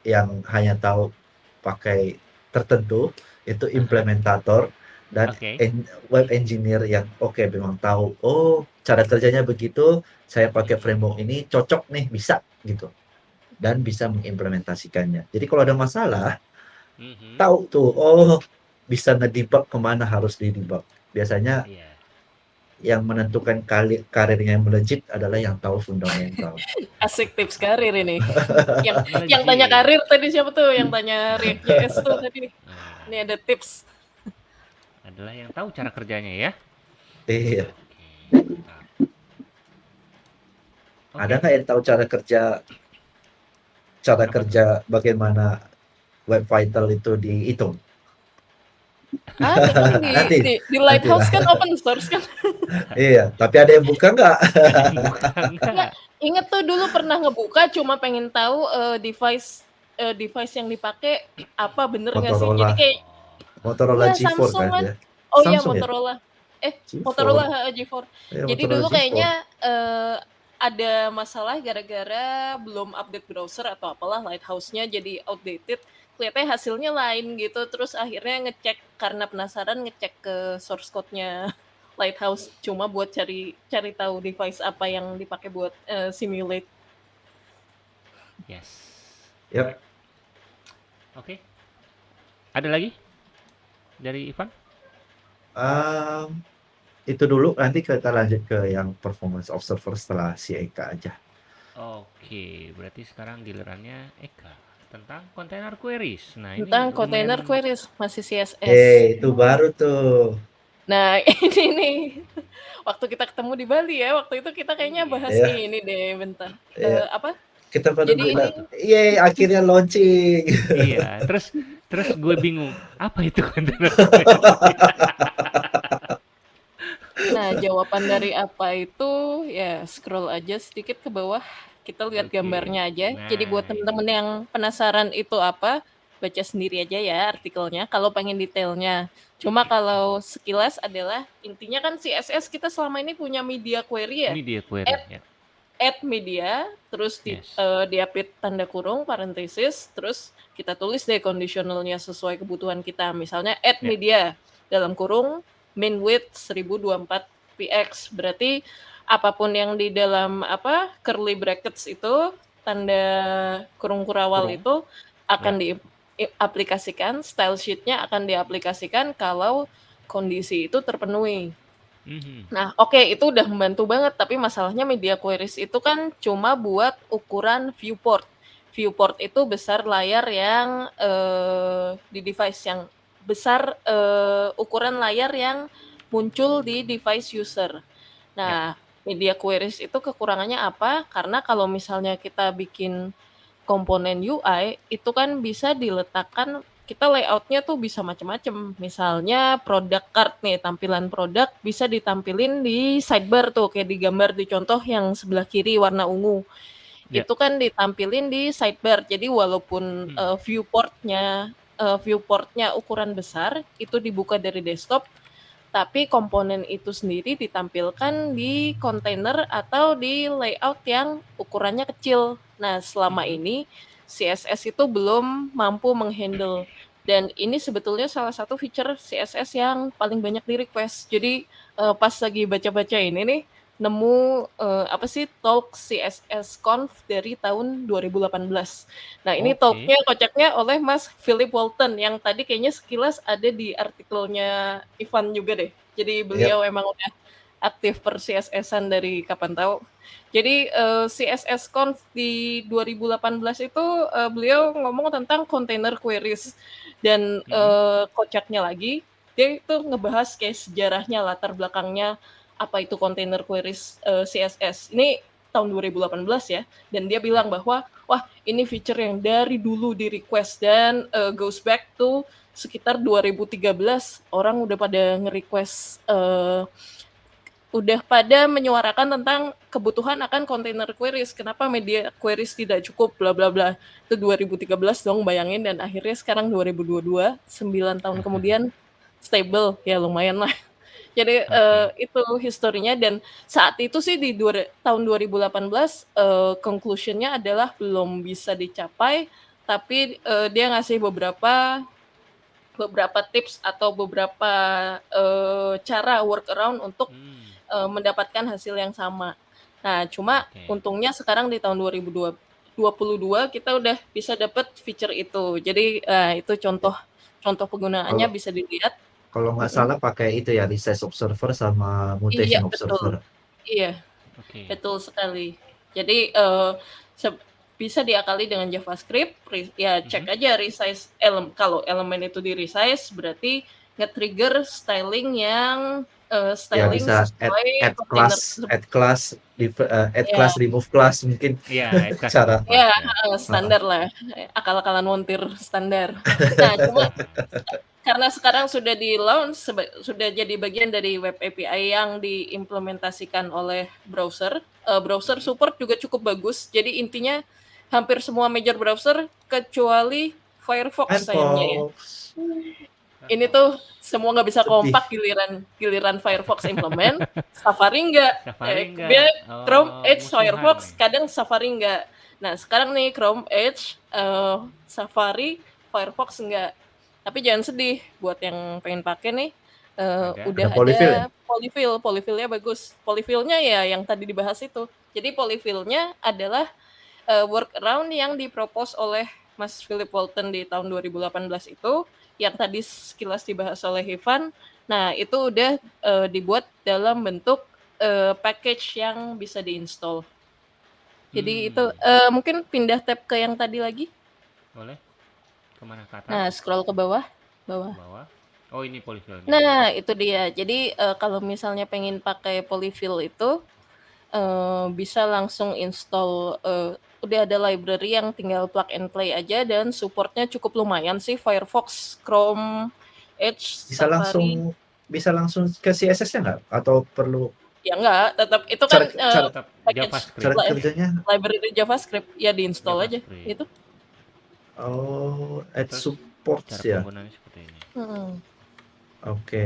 yang hanya tahu pakai tertentu itu implementator dan Oke. en- web engineer yang oke memang tahu oh cara kerjanya begitu saya pakai framework ini cocok nih bisa gitu dan bisa mengimplementasikannya jadi kalau ada masalah Mhm. tahu tuh oh bisa ngedebug ke mana harus didebug. Biasanya Iya. yang menentukan kali karirnya yang melejit adalah yang tahu fundamental. [laughs] Asik tips karir ini. [laughs] Yang yang tanya karir tadi siapa tuh? Yang tanya React.js tuh tadi. Nah, ini ada tips. [laughs] Adalah yang tahu cara kerjanya ya. iya. Oke. ada nggak yang tahu cara kerja cara kerja bagaimana web vital itu dihitung [laughs] kan di, Nanti. di, di Lighthouse kan open source kan [laughs] iya tapi ada yang buka nggak. Ingat tuh dulu pernah ngebuka cuma pengen tahu eh, device eh, device yang dipakai apa bener nggak sih? Jadi kayak Motorola Iya, G4 Samsung kan kan. ya oh iya ya? Motorola. G4. Motorola ha, G4. Iya, Jadi Motorola dulu G4. kayaknya eh, ada masalah gara-gara belum update browser atau apalah Lighthouse-nya jadi outdated. Kelihatannya hasilnya lain gitu. Terus akhirnya ngecek karena penasaran ngecek ke source code-nya [laughs] Lighthouse cuma buat cari cari tahu device apa yang dipakai buat eh, simulate. Yes. Yap. Oke. Ada lagi dari Ivan? Um, itu dulu nanti kita lanjut ke yang performance observer setelah si Eka aja Oke, berarti sekarang gilirannya Eka tentang container queries. Nah, ini Tentang container lumayan- queries masih CSS. eh itu baru tuh Nah, [laughs] ini nih. Waktu kita ketemu di Bali ya, waktu itu kita kayaknya bahas Iya. ini deh bentar. Iya. Eh, apa? kita pada Jadi bilang yeay akhirnya launching [laughs] Iya, terus terus gue bingung, apa itu container Nah, jawaban dari apa itu ya scroll aja sedikit ke bawah. Kita lihat Oke. gambarnya aja. Jadi buat Nah, temen-temen yang penasaran itu apa, baca sendiri aja ya artikelnya kalau pengen detailnya. Cuma kalau sekilas adalah intinya kan CSS kita selama ini punya media query ya. Media query ya. add media, terus di, Yes. eh, diapit tanda kurung, parenthesis, terus kita tulis deh conditionalnya sesuai kebutuhan kita. Misalnya add Ya. media dalam kurung min width 1024 px. Berarti apa pun yang di dalam apa curly brackets itu tanda kurung kurawal Kurung. itu akan diaplikasikan, style sheetnya akan diaplikasikan kalau kondisi itu terpenuhi. Mhm. Nah, oke itu udah membantu banget, tapi masalahnya media queries itu kan cuma buat ukuran viewport. Viewport itu besar layar yang eh, di device yang besar eh, ukuran layar yang muncul di device user. Nah, media queries itu kekurangannya apa? Karena kalau misalnya kita bikin komponen UI itu kan bisa diletakkan kita layoutnya tuh bisa macam-macam. Misalnya produk card nih, tampilan produk bisa ditampilin di sidebar tuh kayak digambar di contoh yang sebelah kiri warna ungu. Ya. Itu kan ditampilin di sidebar. Jadi walaupun Hmm. eh, viewportnya eh, viewportnya ukuran besar itu dibuka dari desktop, tapi komponen itu sendiri ditampilkan di kontainer atau di layout yang ukurannya kecil. Nah, selama Mhm. ini CSS itu belum mampu menghandle dan ini sebetulnya salah satu feature CSS yang paling banyak di-request. Jadi, eee, pas lagi baca-baca ini nih, nemu, eee, apa sih, talk CSS Conf dari tahun 2018. Nah, ini Oke. talk-nya kocaknya oleh Mas Philip Walton yang tadi kayaknya sekilas ada di artikelnya Ivan juga deh. Jadi beliau emang udah aktif per-CSS-an dari kapan tahu. Jadi, eee, CSS Conf di 2018 itu, eee, beliau ngomong tentang container queries dan, Mhm. eee, kocaknya lagi, dia itu ngebahas kayak sejarahnya, latar belakangnya, apa itu container queries, eee, CSS. Ini tahun 2018 ya, dan dia bilang bahwa, "Wah, ini feature yang dari dulu di-request dan, eee, goes back to sekitar 2013 orang udah pada nge-request, eee, udah pada menyuarakan tentang kebutuhan akan container queries, kenapa media queries tidak cukup bla bla bla." Itu 2013 dong bayangin dan akhirnya sekarang 2022, 9 tahun kemudian stable, ya lumayan lah. Jadi, eee, Oke. itu historinya dan saat itu sih di dua tahun 2018, eee, conclusion-nya adalah belum bisa dicapai, tapi, eee, dia ngasih beberapa beberapa tips atau beberapa, eee, cara workaround untuk, Mmm. eee, mendapatkan hasil yang sama. Nah, cuma Oke. untungnya sekarang di tahun 2022 kita udah bisa dapet feature itu. Jadi, eee, itu contoh contoh penggunaannya Kalau bisa dilihat. Kalau nggak Mhm. salah pakai itu ya, resize observer sama Iya, mutation betul. observer. Iya, Oke. betul sekali. Jadi, seb bisa diakali dengan JavaScript, ri ya cek Mhm. aja resize elem kalau elemen itu di-resize berarti nge-trigger styling yang, Ya styling bisa add sesuai add container class tersebut. add class, eee, add Iya. class, remove class mungkin Iya, [laughs] add class, cara Iya, ya. heeh, heeh. standar lah, eee, akal-akalan montir standar. Nah, cuma [laughs] karena sekarang sudah di-launch seba sudah jadi bagian dari web API yang diimplementasikan oleh browser, eee, browser support juga cukup bagus. Jadi intinya hampir semua major browser kecuali Firefox sayangnya ya. Ini tuh semua nggak bisa kompak giliran giliran Firefox implement, [laughs] Safari enggak, Safari eh, dia Chrome, Oh, Edge, musuhan Firefox, nih. kadang Safari enggak. Nah, sekarang nih Chrome, Edge, eee, Safari, Firefox enggak. Tapi jangan sedih buat yang pengen pakai nih, eee, Ada? udah Ada polyfill ya? ada polyfill, polyfill-nya bagus. Polyfill-nya ya yang tadi dibahas itu. Jadi polyfill-nya adalah, eee, workaround yang di-propose oleh Mas Philip Walton di tahun 2018 itu, yang tadi sekilas dibahas oleh Ivan. Nah, itu udah, eee, dibuat dalam bentuk, eee, package yang bisa di-install. Jadi itu, Mmm. eee, mungkin pindah tab ke yang tadi lagi. Boleh. Ke mana? Ke atas? Nah, scroll ke bawah, Ke bawah. bawah. Oh, ini polyfill. Nah, itu dia. Jadi, eee, kalau misalnya pengen pakai polyfill itu, eee, bisa langsung install, eee, udah ada library yang tinggal plug and play aja dan support-nya cukup lumayan sih Firefox, Chrome, Edge, Bisa Safari. langsung bisa langsung ke CSS-nya nggak? Atau perlu Ya enggak, tetap itu kan, cara eee, cara JavaScript. li kerjanya library JavaScript, ya di-install aja, JavaScript. itu. Oh, add Terus cara ya? penggunaannya seperti ini. Mhm. Oke.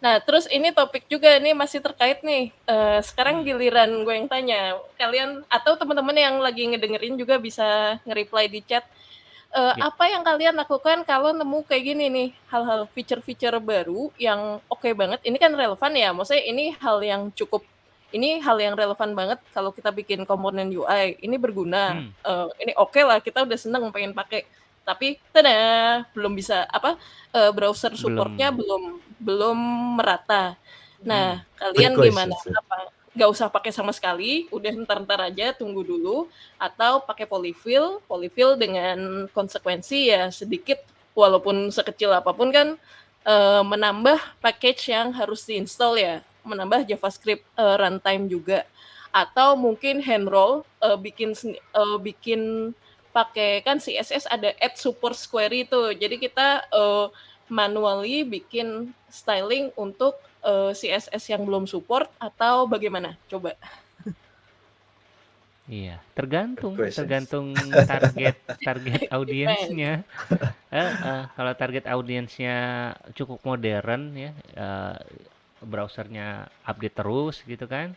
Nah, terus ini topik juga nih masih terkait nih, eee, sekarang Hmm. giliran gue yang tanya, kalian atau teman-teman yang lagi ngedengerin juga bisa nge-reply di chat, eee, Ya. apa yang kalian lakukan kalau nemu kayak gini nih, hal-hal feature-feature baru yang oke banget, ini kan relevan ya, maksudnya ini hal yang cukup ini hal yang relevan banget kalau kita bikin komponen UI, ini berguna, Hmm. eee, ini okelah, kita udah seneng pengen pakai, tapi tada, belum bisa apa, eee, browser support-nya Belum. belum belum merata. Hmm. Nah, kalian Quick gimana? questions ya? Apa nggak usah pakai sama sekali, udah entar-entar aja, tunggu dulu, atau pakai polyfill, polyfill dengan konsekuensi ya sedikit, walaupun sekecil apa pun kan, eee, menambah package yang harus di-install ya, menambah JavaScript, eee, runtime juga. Atau mungkin hand roll, eee, bikin eee, bikin pakai kan CSS ada add supports query tuh, jadi kita, eee, manually bikin styling untuk, eee, CSS yang belum support atau bagaimana? Coba. Iya, tergantung tergantung [laughs] target target audiensnya. Heeh, kalau target audiensnya cukup modern ya, eee, browsernya update terus gitu kan,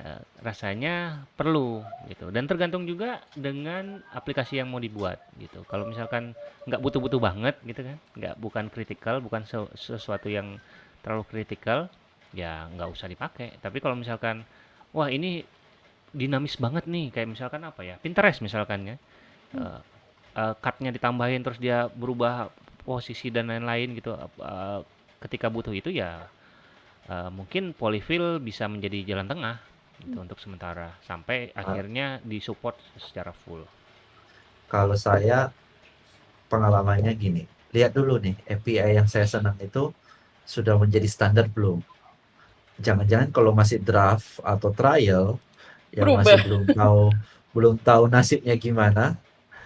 eee, rasanya perlu gitu dan tergantung juga dengan aplikasi yang mau dibuat gitu. Kalau misalkan nggak butuh-butuh banget gitu kan, nggak bukan kritikal, bukan se sesuatu yang terlalu kritikal, ya nggak usah dipakai. Tapi kalau misalkan, wah ini dinamis banget nih, kayak misalkan apa ya, Pinterest misalkan ya, eee eee, card-nya ditambahin terus dia berubah posisi dan lain-lain gitu, eee, ketika butuh itu ya, eee, mungkin polyfill bisa menjadi jalan tengah gitu untuk sementara, sampai Ah. akhirnya di-support secara full. Kalau saya pengalamannya gini, lihat dulu nih API yang saya senang itu sudah menjadi standar belum? Jangan-jangan kalau masih draft atau trial yang masih Berubah. belum tahu belum tahu nasibnya gimana,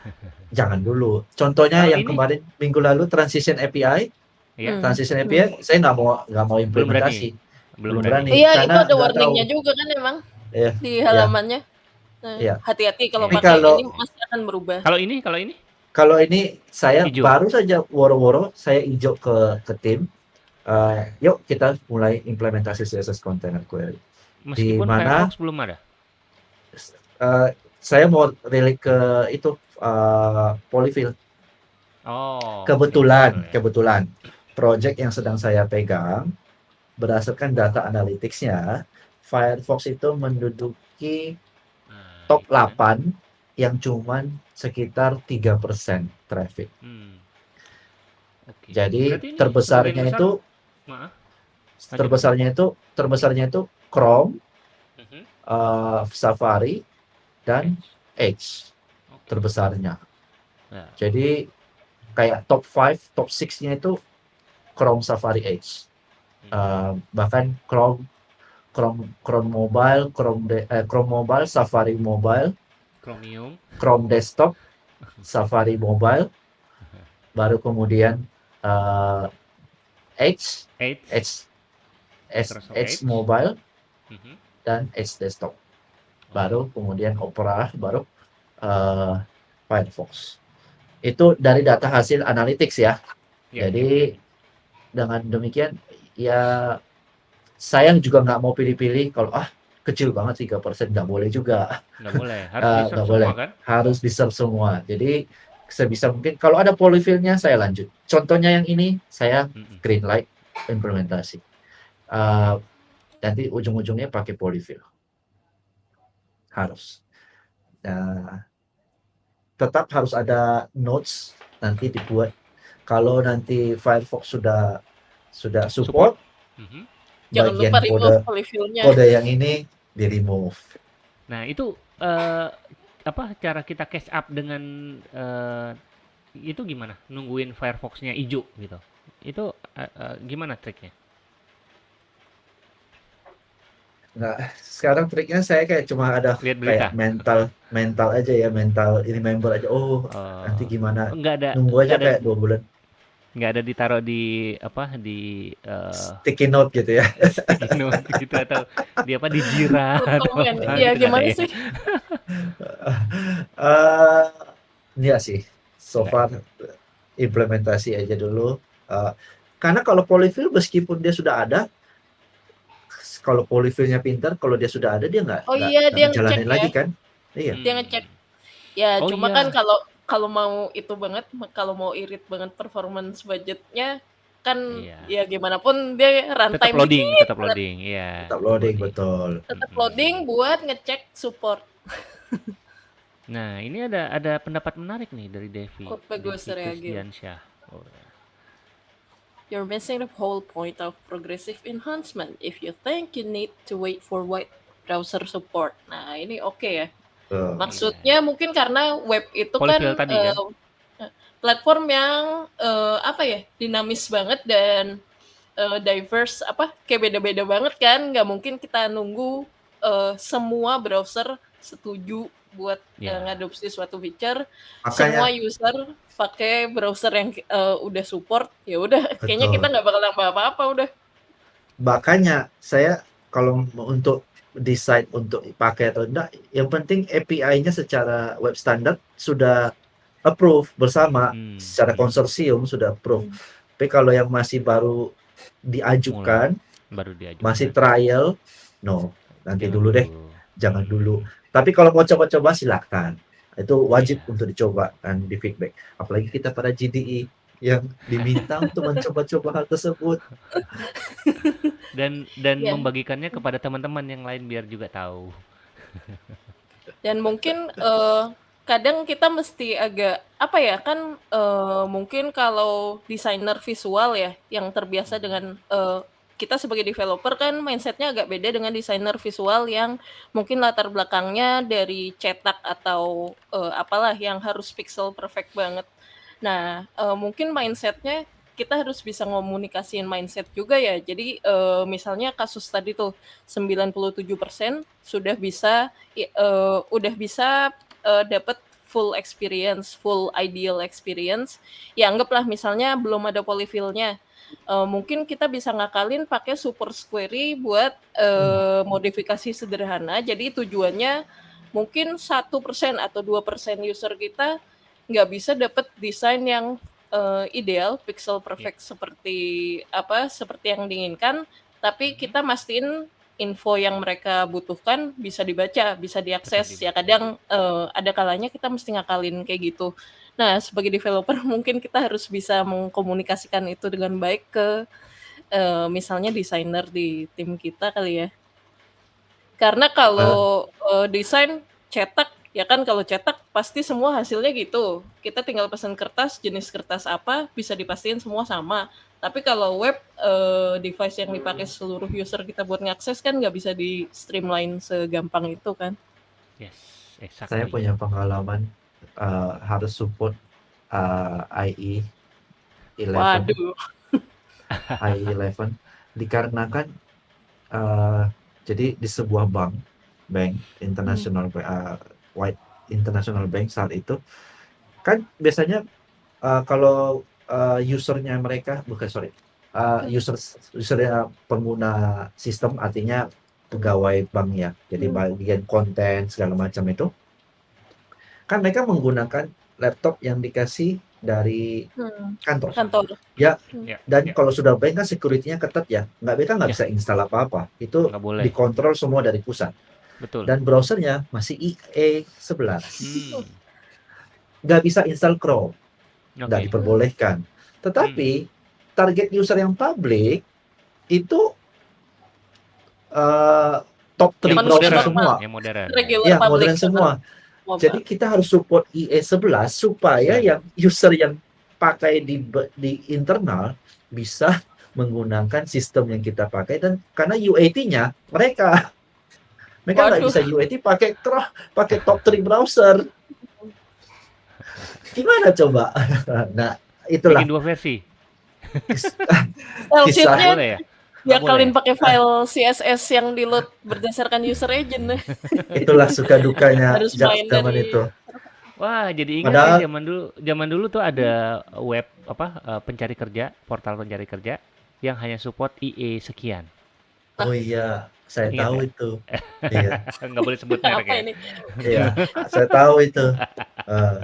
[laughs] jangan dulu. Contohnya Kalau yang ini kemarin minggu lalu transition API, ya, Hmm. transition Hmm. API saya nggak mau nggak mau belum berani implementasi, belum berani. berani Iya, itu karena ada nggak tahu. warning-nya juga kan emang Iya, di iya, halamannya. Nah, iya. hati-hati kalau Iya. Tapi pakai kalau ini masih akan berubah. Kalau ini kalau ini? kalau ini saya Hijau? baru saja woro-woro saya hijau ke ke tim, eee, yuk kita mulai implementasi CSS Container Query. Di Meskipun mana Firefox belum ada? eee, saya mau relate ke itu, eee, polyfill. Oh, Kebetulan polyfill ya. kebetulan project yang sedang saya pegang, berdasarkan data analytics-nya, Firefox itu menduduki Nah, top itu kan. 8 yang cuman sekitar 3% traffic. Hmm. Oke. Jadi terbesarnya besar itu maaf, terbesarnya itu terbesarnya itu Chrome, Mhm. eee, Safari, dan Edge. Edge Oke. terbesarnya. Nah, Jadi kayak top 5, top 6-nya itu Chrome, Safari, Edge. Eee, bahkan Chrome Chrome Chrome Mobile, Chrome de eh, Chrome Mobile, Safari Mobile, Chromium. Chrome Desktop, [laughs] Safari Mobile, baru kemudian, eee, Edge Edge. Edge Edge Edge. Mobile, Mhm. dan Edge Desktop. Oh. Baru kemudian Opera, baru, eee, Firefox. Itu dari data hasil analytics ya. Ya. Jadi dengan demikian ya saya juga nggak mau pilih-pilih kalau, ah, kecil banget 3% nggak boleh juga. Nggak boleh, [laughs] harus di-serve nggak semua boleh, kan? harus semua. Jadi sebisa mungkin kalau ada polyfill-nya saya lanjut. Contohnya yang ini saya green light implementasi. Eee, nanti ujung-ujungnya pakai polyfill. Harus. Nah, tetap harus ada notes nanti dibuat. Kalau nanti Firefox sudah sudah Support. support, Mhm. Jangan bagian lupa kode remove kode yang ini di-remove. Nah, itu eee, apa cara kita catch up dengan eee, itu gimana? Nungguin Firefox-nya ijo gitu. Itu, eee eee, gimana triknya? Nggak, sekarang triknya saya kayak cuma ada Lihat berita? kayak mental mental aja ya, mental remember aja, oh nanti Oh, gimana, nggak ada nunggu aja ada kayak 2 bulan. Nggak ada ditaruh di apa, di eee Sticky note gitu ya. sticky note gitu atau di apa, di Jira [laughs] Iya, gimana ya? sih? Eee, enggak sih, so Nggak far ya? implementasi aja dulu, eee, karena kalau polyfill meskipun dia sudah ada kalau polyfill-nya pintar, kalau dia sudah ada dia nggak Oh iya, dia ngecek ngejalanin ya. lagi kan? Iya. Dia Hmm. ngecek. Ya, Oh cuma kan iya. kalau kalau mau itu banget, kalau mau irit banget performance budgetnya kan Iya. ya gimana pun dia Tetap runtime loading dikit tetap loading, iya, Tetap tetap loading, betul. Tetap loading buat ngecek support. [laughs] Nah, ini ada ada pendapat menarik nih dari Devi, Kok bagus. Kusdiansyah. Oh, ya. You're missing the whole point of progressive enhancement if you think you need to wait for wide browser support. Nah, ini oke ya. Maksudnya mungkin karena web itu kan tadi kan? eh, platform yang eh, apa ya dinamis banget dan eh, diverse apa kayak beda-beda banget kan. Nggak mungkin kita nunggu eh, semua browser setuju buat eh, Ya. ngadopsi suatu feature. Semua Makanya user pakai browser yang eh, udah support. Ya udah, [laughs] kayaknya kita nggak bakal nambah apa-apa udah. Makanya saya kalau untuk decide untuk pakai atau enggak, yang penting API-nya secara web standard sudah approve bersama, Hmm, secara hmm. konsorsium sudah approve. Hmm. Tapi kalau yang masih baru diajukan, Baru diajukan. masih trial, no, nanti Jangan dulu deh, jangan dulu. Tapi kalau mau coba-coba silakan. Itu wajib Iya. untuk dicoba dan di feedback. Apalagi kita pada GDI yang diminta untuk mencoba-coba hal tersebut. [laughs] Dan dan Iya. membagikannya kepada teman-teman yang lain biar juga tahu. [laughs] Dan mungkin eh, kadang kita mesti agak apa ya kan eh, mungkin kalau desainer visual ya yang terbiasa dengan eh, kita sebagai developer kan mindsetnya agak beda dengan desainer visual yang mungkin latar belakangnya dari cetak atau eh, apalah yang harus pixel perfect banget. Nah eh, mungkin mindsetnya kita harus bisa ngomunikasiin mindset juga ya. Jadi eh, misalnya kasus tadi tuh 97% sudah bisa eh, udah bisa eh, dapat full experience, full ideal experience. Ya anggaplah misalnya belum ada polyfill-nya. Eh, mungkin kita bisa ngakalin pakai super query buat eh, modifikasi sederhana. Jadi tujuannya mungkin satu persen atau dua persen user kita nggak bisa dapat desain yang eh, ideal, pixel perfect seperti apa, seperti yang diinginkan. Tapi kita mastiin info yang mereka butuhkan bisa dibaca, bisa diakses. Ya kadang eh, ada kalanya kita mesti ngakalin kayak gitu. Nah, sebagai developer [laughs] mungkin kita harus bisa mengkomunikasikan itu dengan baik ke eh, misalnya desainer di tim kita kali ya. Karena kalau eh, desain cetak ya kan kalau cetak pasti semua hasilnya gitu. Kita tinggal pesan kertas, jenis kertas apa bisa dipastiin semua sama. Tapi kalau web eh, device yang dipakai seluruh user kita buat ngakses kan nggak bisa di streamline segampang itu kan. Yes, exactly. Saya punya pengalaman uh, harus support uh, IE 11. Waduh. [laughs] IE 11 dikarenakan uh, jadi di sebuah bank, bank international uh, white international bank saat itu kan biasanya uh, kalau uh, usernya mereka bukan sorry uh, user usernya pengguna sistem artinya pegawai bank ya jadi Hmm. bagian konten segala macam itu kan mereka menggunakan laptop yang dikasih dari Hmm, kantor kantor. Ya, dan ya. kalau sudah bank kan security-nya ketat ya nggak mereka nggak Ya. bisa install apa-apa itu dikontrol semua dari pusat Betul. dan browsernya masih IE 11 Hmm, nggak bisa install Chrome oke. nggak diperbolehkan tetapi target user yang public itu eh, top 3 Yang Manusia browser modern, semua yang modern. Regular ya modern semua mobile. jadi kita harus support IE 11 supaya Ya. yang user yang pakai di di internal bisa menggunakan sistem yang kita pakai dan karena UAT-nya mereka mereka nggak bisa UAT pakai Chrome pakai top 3 browser gimana coba [laughs] nah itulah Bikin dua versi. [laughs] Kisah- ya? Ya kalian boleh. pakai file CSS yang di load berdasarkan user agent. [laughs] itulah suka dukanya Harus zaman dari- itu Wah, jadi ingat Padahal- ya zaman dulu zaman dulu tuh ada web apa eh, pencari kerja, portal pencari kerja yang hanya support IE sekian. oh iya saya Ingat tahu ya? itu [laughs] iya Nggak boleh sebut merek Apa ya. ini? iya saya tahu itu Eh,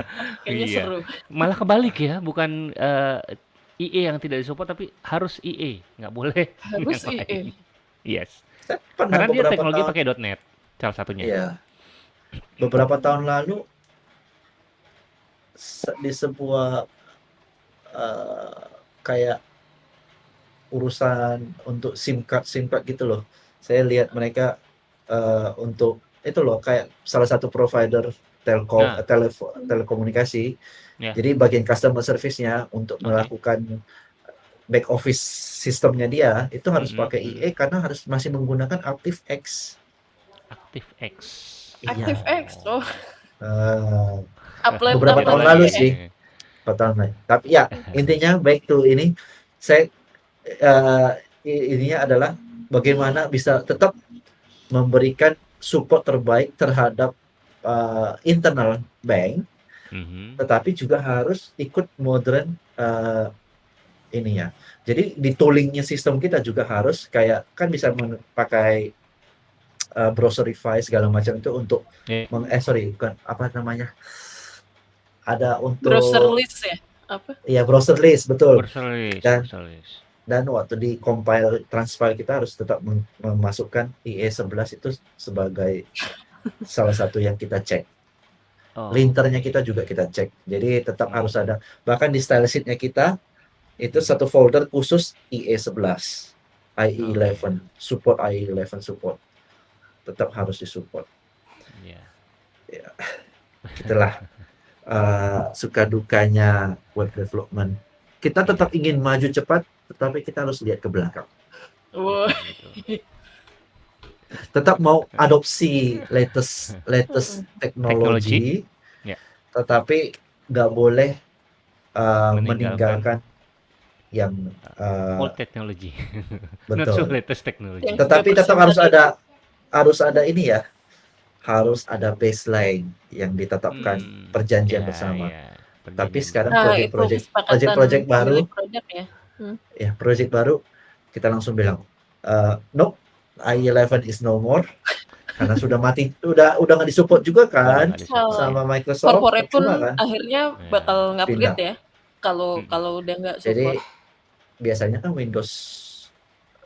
Kayaknya Iya. seru. Malah kebalik ya, bukan eh, IE yang tidak disupport tapi harus IE, nggak boleh. [laughs] Harus. IE. Yes. Karena dia beberapa teknologi tahun pakai .NET salah satunya. Iya. Beberapa tahun lalu di sebuah eh, kayak urusan untuk SIM card SIM card gitu loh. Saya lihat mereka eh, untuk itu loh kayak salah satu provider telkom Nah. eh, telefo- telekomunikasi. Ya. Jadi bagian customer service-nya untuk Oke. melakukan back office sistemnya dia itu harus Mhm, pakai mhm. IE karena harus masih menggunakan ActiveX. ActiveX. Iya. ActiveX. Oh, Eh, upload Beberapa tahun lagi lalu ya. sih. pertama. Tapi ya [laughs] intinya back to ini saya eh, i- ininya adalah bagaimana bisa tetap memberikan support terbaik terhadap eh, internal bank, Mhm. tetapi juga harus ikut modern eh, ini ya. Jadi di toolingnya sistem kita juga harus kayak kan bisa pakai uh, browserify segala macam itu untuk Iya. meng eh sorry bukan apa namanya ada untuk Browser list ya? Apa? ya browser list betul Browser list, Dan- browser list. Dan waktu di compile transfile kita harus tetap mem- memasukkan IE11 itu sebagai salah satu yang kita cek. Oh, linternya kita juga kita cek. Jadi tetap harus ada. Bahkan di style sheetnya kita itu satu folder khusus IE11 IE11 support IE11 support. Tetap harus disupport. Iya. itulah uh, suka dukanya web development. Kita tetap ingin maju cepat tetapi kita harus lihat ke belakang [laughs] tetap mau adopsi latest latest teknologi, Ya. tetapi nggak boleh uh, Meninggalkan. meninggalkan yang uh, Old technology, [laughs] not so betul. latest technology. Tetapi tetap harus ada harus ada ini ya, harus ada baseline yang ditetapkan Hmm, perjanjian ya, bersama. ya, Tapi perjanjian sekarang Nah, project-project itu kesepakatan project-project baru ya. ya project baru kita langsung bilang eh nope i11 is no more [laughs] karena sudah mati udah udah nggak disupport juga kan nggak. Oh. sama Microsoft Corporate pun percuma kan akhirnya Ya. bakal ngupgrade ya. Kalau Hmm. kalau udah nggak jadi support. biasanya kan Windows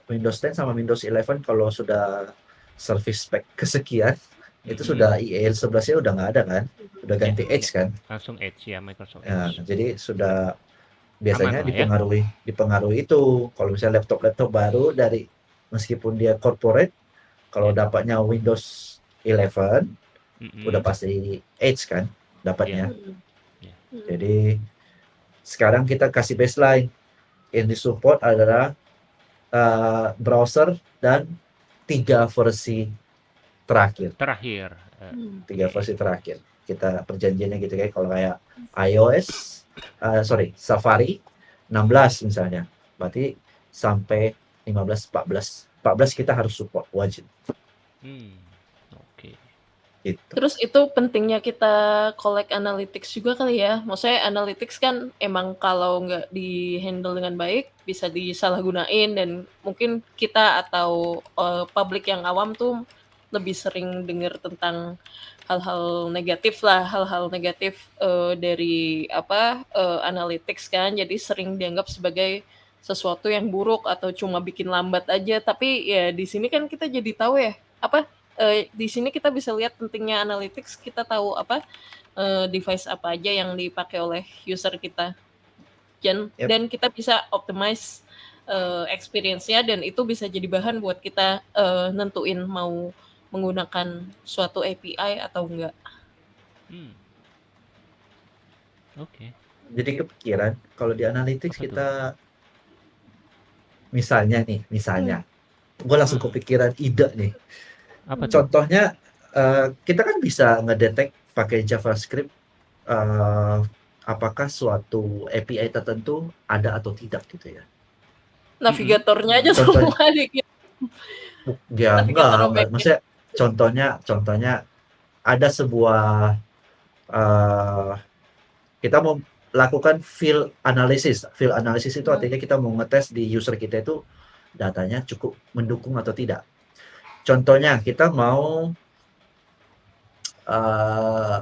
Windows 10 sama Windows 11 kalau sudah service spec kesekian itu Mhm. sudah IE 11 nya udah nggak ada kan udah ganti Ya. Edge kan langsung Edge ya Microsoft ya, Edge. jadi sudah biasanya Aman ya. dipengaruhi dipengaruhi itu kalau misalnya laptop-laptop baru dari meskipun dia corporate kalau Ya. dapatnya Windows 11 Mm-mm. udah pasti Edge kan dapatnya Hmm. Ya. jadi sekarang kita kasih baseline yang disupport adalah uh, browser dan tiga versi terakhir terakhir. Hmm. tiga versi terakhir kita perjanjiannya gitu kayak kalau kayak iOS uh, sorry Safari 16 misalnya berarti sampai 15 14 14 kita harus support wajib hmm, Oke. gitu Terus itu pentingnya kita collect analytics juga kali ya. Maksudnya analytics kan emang kalau nggak di handle dengan baik bisa disalahgunain dan mungkin kita atau eh, publik yang awam tuh lebih sering dengar tentang hal-hal negatif lah, hal-hal negatif eh, dari apa eh, analytics kan. Jadi sering dianggap sebagai sesuatu yang buruk atau cuma bikin lambat aja. Tapi ya di sini kan kita jadi tahu ya apa eh, di sini kita bisa lihat pentingnya analytics, kita tahu apa eh, device apa aja yang dipakai oleh user kita. Dan Yep. dan kita bisa optimize eh, experience-nya dan itu bisa jadi bahan buat kita eh, nentuin mau menggunakan suatu API atau enggak. Hmm. Oke. jadi kepikiran kalau di analytics Apa kita misalnya nih misalnya gue langsung Hmm. kepikiran ide nih Apa contohnya eh, kita kan bisa ngedetek pakai JavaScript eh, apakah suatu API tertentu ada atau tidak gitu ya Navigatornya aja Contohnya. semua di ya Navigator enggak, enggak. maksudnya contohnya contohnya ada sebuah eh, kita mau lakukan field analysis. Field analysis itu Hmm. artinya kita mau ngetes di user kita itu datanya cukup mendukung atau tidak. Contohnya kita mau eh,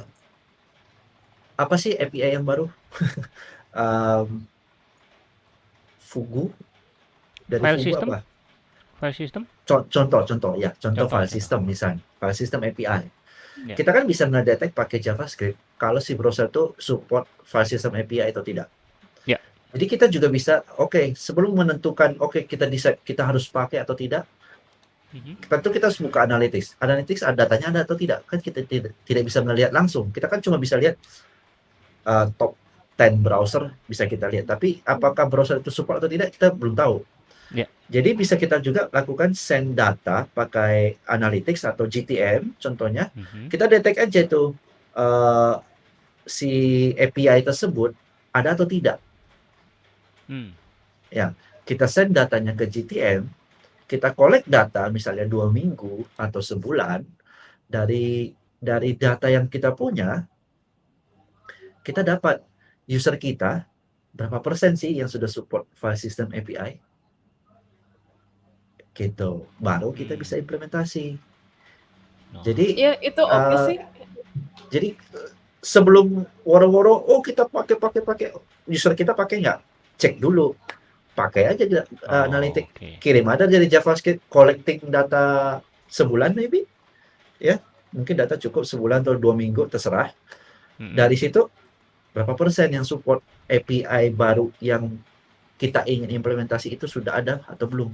apa sih API yang baru? [laughs] Em, Fugu? Dari File Fugu system? apa File system? Co- contoh contoh ya contoh, Contoh, file contoh. system misalnya file system API Ya. kita kan bisa ngedetek pakai JavaScript kalau si browser itu support file system API atau tidak Ya. jadi kita juga bisa oke sebelum menentukan oke kita bisa kita harus pakai atau tidak Mhm. tentu kita harus buka analytics analytics ada datanya ada atau tidak kan kita tidak tidak bisa melihat langsung kita kan cuma bisa lihat uh, top 10 browser bisa kita lihat tapi apakah browser itu support atau tidak kita belum tahu Ya. jadi bisa kita juga lakukan send data pakai analytics atau GTM contohnya Mhm. kita detect aja tuh eh, si API tersebut ada atau tidak. Hmm. Kita send datanya ke GTM, kita collect data misalnya dua minggu atau sebulan dari dari data yang kita punya, kita dapat user kita berapa persen sih yang sudah support file system API. Gitu. Baru kita Hmm. bisa implementasi. Oh. Jadi Ya itu oke uh, sih. jadi eh, sebelum woro-woro, oh kita pakai pakai pakai user kita pakai nggak? Cek dulu, pakai aja uh, Oh, analitik, oke. kirim aja dari JavaScript, collecting data sebulan maybe, ya mungkin data cukup sebulan atau dua minggu terserah. Mm-mm. Dari situ berapa persen yang support API baru yang kita ingin implementasi itu sudah ada atau belum?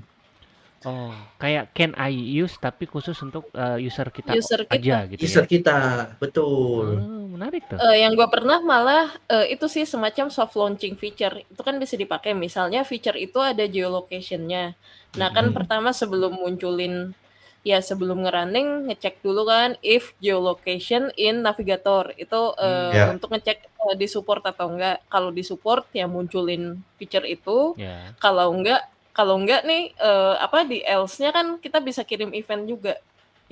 Oh, kayak can I use tapi khusus untuk uh, user kita User kita. aja gitu User ya. kita, betul. Oh, menarik tuh. Eh, yang gua pernah malah eh, itu sih semacam soft launching feature. Itu kan bisa dipakai. Misalnya feature itu ada geolocation-nya. Nah, kan Mhm. pertama sebelum munculin ya sebelum ngerunning ngecek dulu kan if geolocation in navigator itu Hmm. eh, Ya. untuk ngecek eh, di support atau enggak. Kalau di support ya munculin feature itu. Ya. Kalau enggak kalau enggak nih eh, apa di else-nya kan kita bisa kirim event juga.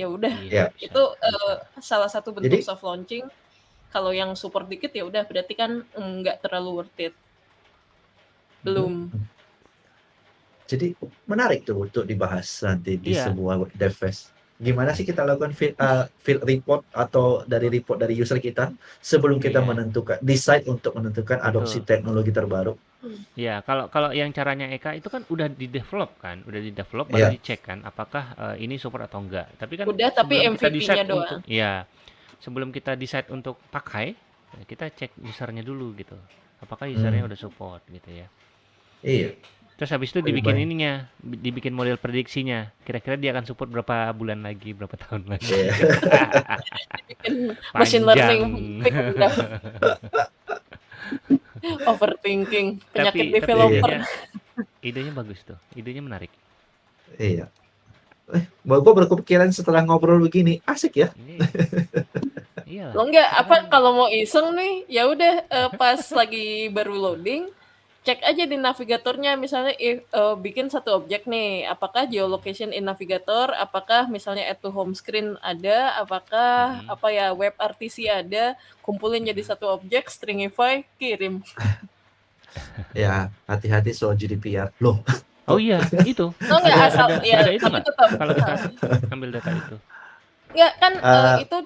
Ya udah bisa. itu eh, salah satu bentuk Jadi soft launching. Kalau yang support dikit ya udah berarti kan enggak terlalu worth it. Belum. Jadi menarik tuh untuk dibahas nanti di Iya. sebuah devfest. Gimana sih kita lakukan field, uh, field report atau dari report dari user kita sebelum kita Iya. menentukan decide untuk menentukan adopsi Betul. teknologi terbaru. Ya, kalau kalau yang caranya Eka itu kan udah di develop kan, udah di develop baru Iya. dicek kan apakah eh, ini support atau enggak. Tapi kan Udah tapi MVP-nya doang. untuk ya, sebelum kita decide untuk pakai, kita cek usernya dulu gitu. Apakah usernya Hmm. udah support gitu ya. Iya. Terus habis itu dibikin baik. ininya, bi- dibikin model prediksinya. Kira-kira dia akan support berapa bulan lagi, berapa tahun lagi. Iya. Bikin [laughs] machine learning [laughs] overthinking Tapi penyakit tapi developer. idenya idenya bagus tuh. Idenya menarik. Iya. Eh, gua berkepikiran setelah ngobrol begini, asik ya. Ini [laughs] iya. Lo enggak apa kalau mau iseng nih ya udah eh, pas lagi baru loading cek aja di navigatornya misalnya if, eh, bikin satu objek nih apakah geolocation in navigator apakah misalnya add to home screen ada apakah Mhm. apa ya web RTC ada kumpulin jadi satu objek stringify kirim [laughs] Ya, hati-hati soal GDPR. Loh, Oh iya, itu. [laughs] oh enggak Ada asal ada ya ada itu tapi tetap Kalau kita [laughs] ambil data itu. enggak kan eh, Eh, itu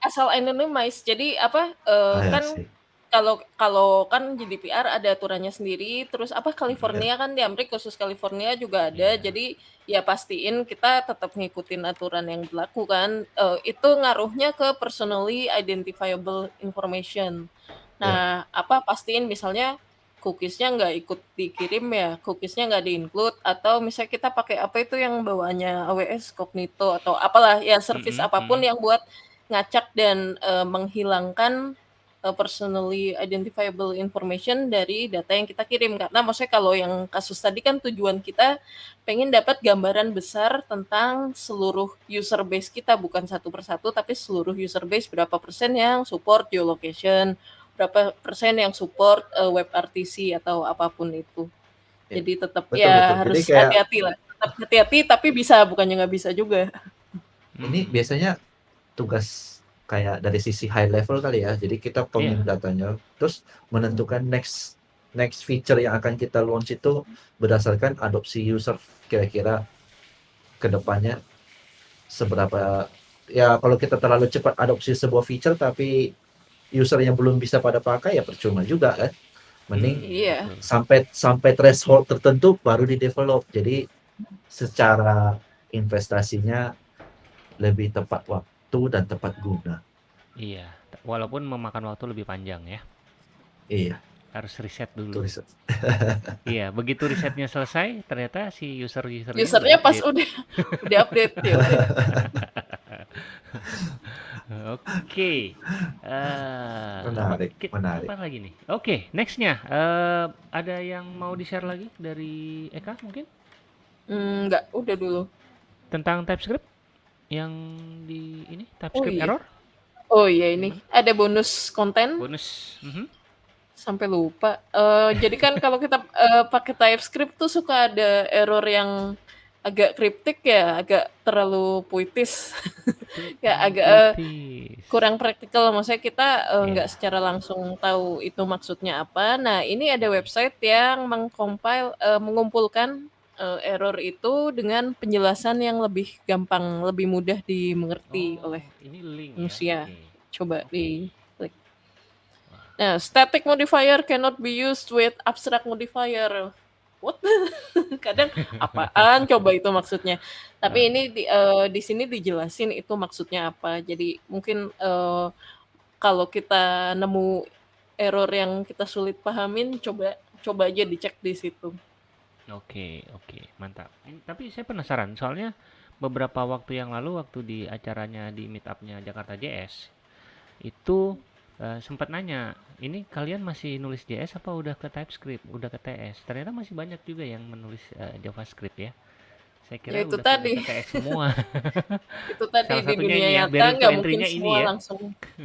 asal anonymized jadi apa eh, I kan see. Kalau kalau kan GDPR ada aturannya sendiri terus apa Iya. California kan di Amerika khusus California juga ada Iya. jadi ya pastiin kita tetap ngikutin aturan yang berlaku kan Eh, itu ngaruhnya ke personally identifiable information nah apa pastiin misalnya cookiesnya nggak ikut dikirim ya cookiesnya nggak di-include atau misalnya kita pakai apa itu yang bawaannya AWS Cognito atau apalah ya service Mhm, apa pun mhm. yang buat ngacak dan eh, menghilangkan uh, personally identifiable information dari data yang kita kirim. Karena maksudnya kalau yang kasus tadi kan tujuan kita pengen dapat gambaran besar tentang seluruh user base kita bukan satu persatu tapi seluruh user base. Berapa persen yang support geolocation berapa persen yang support uh, web RTC atau apa pun itu. Ya, jadi tetap betul ya betul. harus kayak hati-hati lah. Tetap hati-hati tapi bisa bukannya nggak bisa juga. Ini biasanya tugas kayak dari sisi high level kali ya. Jadi kita Iya. pemilik datanya, terus menentukan next next feature yang akan kita launch itu berdasarkan adopsi user kira-kira ke depannya seberapa ya kalau kita terlalu cepat adopsi sebuah feature tapi user yang belum bisa pada pakai ya percuma juga kan. Mending Hmm, betul. sampai sampai threshold tertentu baru di develop. Jadi secara investasinya lebih tepat waktu dan tepat guna. Iya, walaupun memakan waktu lebih panjang ya. Iya, Harus riset dulu. riset. [laughs] Iya, begitu risetnya selesai, ternyata si user-usernya udah usernya pas udah udah update ya. [laughs] Oke. Eh, Menarik, ki- menarik. apa lagi nih? Oke, nextnya eh, ada yang mau di-share lagi dari Eka mungkin Hmm, enggak udah dulu tentang TypeScript yang di ini oh TypeScript iya error oh iya ini ada bonus konten bonus. Mhm. sampai lupa Eh, jadi kan kalau kita eh, pakai TypeScript tuh suka ada error yang agak kriptik ya agak terlalu puitis [laughs] ya agak puitis. kurang praktikal maksudnya kita eh, nggak Ya. secara langsung tahu itu maksudnya apa nah ini ada website yang mengcompile eh, mengumpulkan eee, error itu dengan penjelasan yang lebih gampang, lebih mudah dimengerti Oh, oleh ini link ya? manusia. Oke. Coba Oke. diklik. Wah. Nah, static modifier cannot be used with abstract modifier. What? [laughs] Kadang apaan [laughs] coba itu maksudnya? Tapi Heeh. ini di eee, di sini dijelasin itu maksudnya apa. Jadi mungkin, eee, kalau kita nemu error yang kita sulit pahamin, coba coba aja dicek di situ. Oke oke, mantap. Tapi saya penasaran, soalnya beberapa waktu yang lalu waktu di acaranya di meet-up-nya Jakarta JS, itu, eee, sempet nanya, "Ini kalian masih nulis JS apa udah ke TypeScript, udah ke TS?" Ternyata masih banyak juga yang menulis, eee, JavaScript ya. Saya Ya kira itu udah tadi. ke TS semua. [laughs] Itu tadi Salah di dunia ini ya, nyata nggak mungkin semua ya. langsung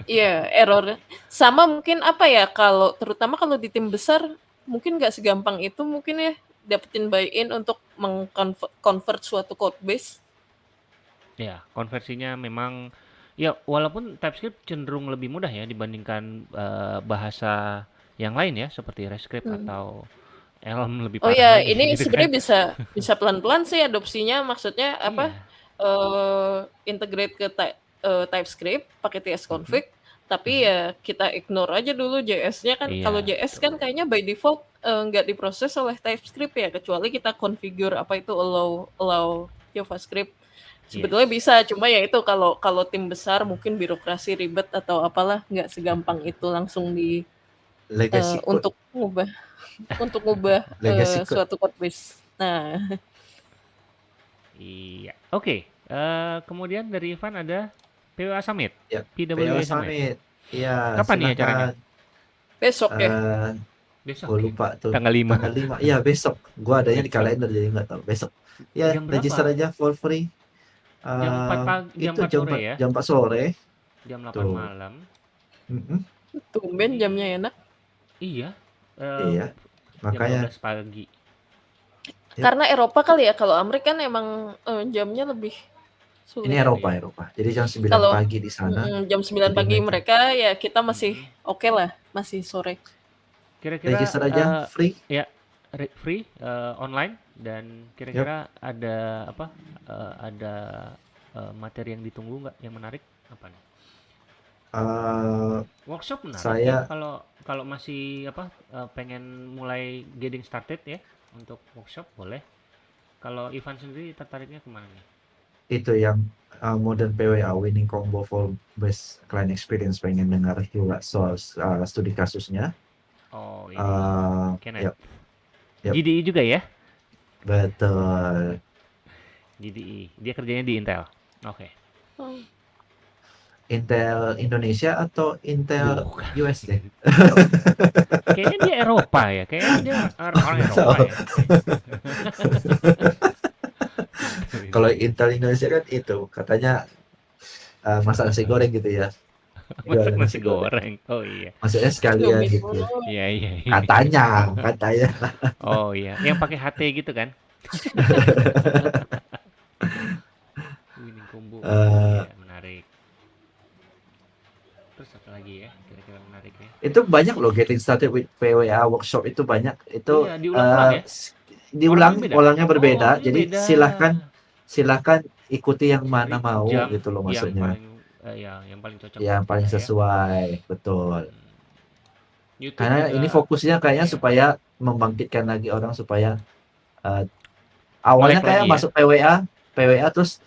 iya, error. Sama mungkin apa ya, kalau terutama kalau di tim besar, mungkin nggak segampang itu mungkin ya, dapetin buy-in untuk mengkonve convert suatu code base. Ya, konversinya memang ya walaupun TypeScript cenderung lebih mudah ya dibandingkan, eee, bahasa yang lain ya, seperti RESTscript Hmm. atau Elm lebih Oh ya, lagi ini gitu kan. sebenarnya bisa bisa pelan-pelan sih adopsinya, maksudnya apa, Iya. eee, integrate ke Ty eee, TypeScript pakai Mhm. tsconfig, tapi Mhm. ya kita ignore aja dulu JS-nya kan. Kalau Iya, JS kan kayaknya by default, eee, nggak diproses oleh TypeScript ya, kecuali kita configure apa itu allow allow JavaScript. Sebetulnya Yes. bisa, cuma ya itu kalau kalau tim besar mungkin birokrasi ribet atau apalah, nggak segampang itu langsung di Legacy code. untuk ngubah [laughs] untuk ngubah, Legacy code. suatu code base. Nah. Iya, oke, eee, kemudian dari Ivan ada PWA Summit, Ya, PWA PWA Summit. Summit. Iya, Kapan nih acaranya? Besok ya? Eee, Besok gua ya? lupa tuh, Tanggal 5. tanggal 5. Iya, besok. Gua adanya di Besok. kalender jadi nggak tahu, besok. Ya, Jam register berapa? aja for free. Jam 4 Eee, pag jam itu 4 jam sore 4 ya? jam 4 sore. Jam 8 Tuh. malam. Mhm. Tumben Ini jamnya enak. iya, eee, Iya, jam makanya 12 pagi. Karena Eropa kali ya, kalau Amerika kan emang, eee, jamnya lebih Ini sulit. Eropa Iya. Eropa. Jadi jam 9 Kalau pagi di sana, mhm, jam 9 jadi pagi mereka mereka, ya kita masih Mhm. okelah, masih sore. Kira-kira, register aja, eee, free. ya, re free, eee, online dan kira-kira ada apa, eee, ada, eee, materi yang ditunggu nggak yang menarik? Apa nih? Eee, Workshop menarik ya, saya kalau kalau masih apa, pengen mulai getting started ya, untuk workshop boleh. Kalau Ivan sendiri tertariknya ke mana nih? Itu yang, eee, modern PWA winning combo for best client experience, pengen dengar juga soal, eee, studi kasusnya. Oh, Eee, Kenneth. yap. Yap. GDI juga ya? Betul. GDI, dia kerjanya di Intel? Oke. Oh. Intel Indonesia atau Intel Bukan. US deh? Kayaknya dia Eropa ya, kayaknya dia or orang Eropa ya. [laughs] [laughs] Kalau Intel Indonesia kan itu, katanya, eee, masak nasi goreng gitu ya. [laughs] Masak nasi goreng. goreng, oh iya. Maksudnya sekalian gitu. Iya iya iya. Katanya katanya. [laughs] Oh iya, yang pakai HT gitu kan? [laughs] Winning combo, oh Eee iya menarik. Terus apa lagi ya, kira-kira menarik ya? Itu banyak loh getting started with PWA workshop itu banyak. Itu, Iya, eee, ya? diulang, Orangnya beda? orangnya Oh, berbeda. orangnya Jadi beda. silahkan silahkan ikuti yang Jadi mana mau jam gitu loh yang maksudnya. paling, eee, ya yang paling cocok Yang paling ya. sesuai, betul. Hmm. YouTube Karena ini juga fokusnya kayaknya iya. supaya membangkitkan lagi orang supaya, eee, awalnya kayak lagi ya? masuk PWA PWA terus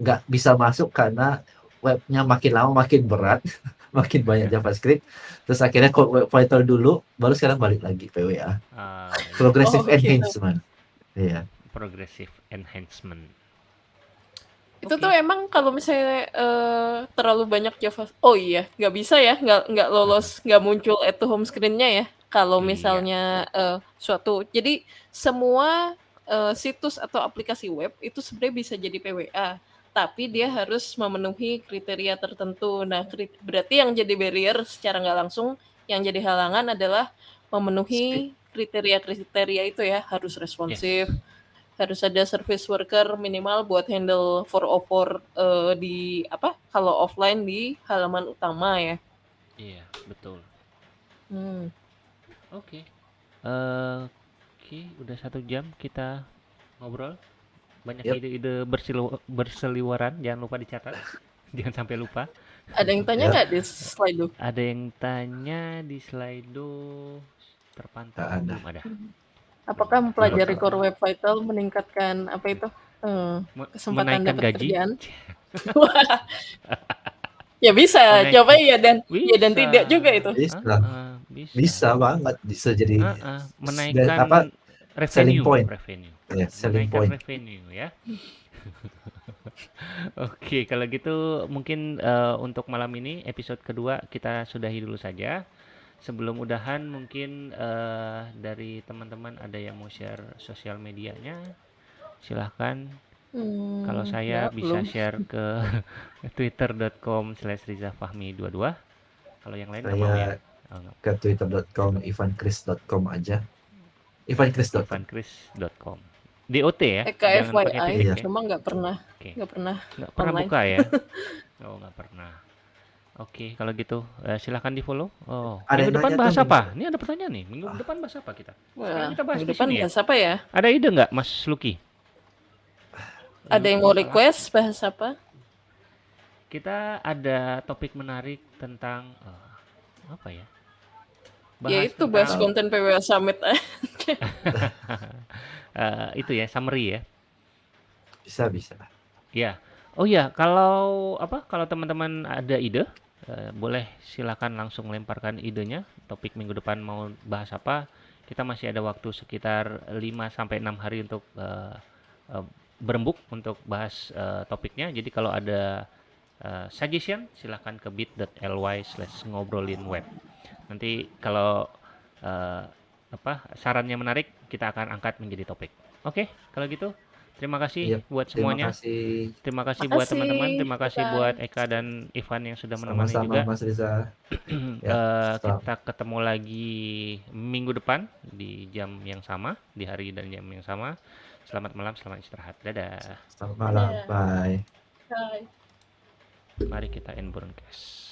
nggak bisa masuk karena webnya makin lama makin berat, [laughs] makin banyak JavaScript, terus akhirnya code web vital dulu, baru sekarang balik lagi PWA. Ah, iya. Progressive Oh gitu. enhancement. Iya. Progressive enhancement. Itu Oke. tuh emang kalau misalnya, eee, terlalu banyak Java oh iya, nggak bisa ya, nggak nggak lolos, nggak muncul to home screen-nya ya, kalau Iya. misalnya, eee, suatu jadi semua, eee, situs atau aplikasi web itu sebenarnya bisa jadi PWA, tapi dia harus memenuhi kriteria tertentu. Nah, krit berarti yang jadi barrier secara nggak langsung, yang jadi halangan adalah memenuhi kriteria-kriteria itu ya, harus responsif, Yes. Harus ada service worker minimal buat handle 404, eee, di apa, kalau offline di halaman utama ya. Iya, betul. Hmm. Oke. Eee, oke, udah 1 jam kita ngobrol. Banyak ide-ide bersilu berseliweran, jangan lupa dicatat. [laughs] Jangan sampai lupa. Ada yang tanya Ya. nggak di slide Ada yang tanya di Slido terpantau Nggak ada. belum ada. Apakah mempelajari Bakal. Core Web Vital meningkatkan apa itu eh, kesempatan menaikkan dapat gaji? kerjaan? [laughs] ya bisa, Menaik- coba ya dan ya dan Bisa. tidak juga itu. Bisa. Ah, bisa. Bisa banget, bisa jadi ah, menaikkan apa, selling revenue, point. revenue. ya, selling Menaikkan point. revenue ya. [laughs] Oke, kalau gitu mungkin eh, untuk malam ini episode kedua kita sudahi dulu saja. Sebelum udahan mungkin eh, dari teman-teman ada yang mau share sosial medianya, silahkan. Hmm, Kalau saya nggak, bisa belum. share ke [laughs] twitter.com slash rizafahmi22. Kalau yang lain Saya mau ya? Oh, nggak. ke twitter.com ivankris.com aja. ivankris.com. ivankris.com. DOT ya? Eka Jangan pakai FYI, titik ya? cuma nggak pernah nggak pernah. Nggak pernah Online. buka ya? Oh, nggak pernah. Oke, kalau gitu eh, silahkan di follow. Oh, Ada minggu yang depan bahas apa? Ini ada pertanyaan nih. Minggu depan bahas apa kita? Wah, kita bahas minggu di depan sini ya? bahas apa ya? Ada ide nggak, Mas Luki? Ada yang mau request bahas apa? Kita ada topik menarik tentang eh, apa ya? ya itu bahas tentang, konten PWA Summit. [laughs] eh, itu ya summary ya. Bisa, bisa. Ya. Oh ya, kalau apa? Kalau teman-teman ada ide, eh, boleh silakan langsung lemparkan idenya. Topik minggu depan mau bahas apa? Kita masih ada waktu sekitar 5 sampai 6 hari untuk eh, eh, berembuk untuk bahas topiknya. Jadi kalau ada suggestion, silahkan ke bit.ly slash ngobrolin web. Nanti kalau apa sarannya menarik, kita akan angkat menjadi topik. Oke, kalau gitu terima kasih Iya, buat Terima semuanya. kasih. Terima kasih buat teman-teman, terima kasih Ivan. buat Eka dan Ivan yang sudah menemani Sama-sama juga. Mas Riza. [clears throat] Ya, stop. kita ketemu lagi minggu depan di jam yang sama, di hari dan jam yang sama. Selamat malam, selamat istirahat. Dadah. Selamat malam. Dadah. Bye. Hai. Mari kita end broadcast.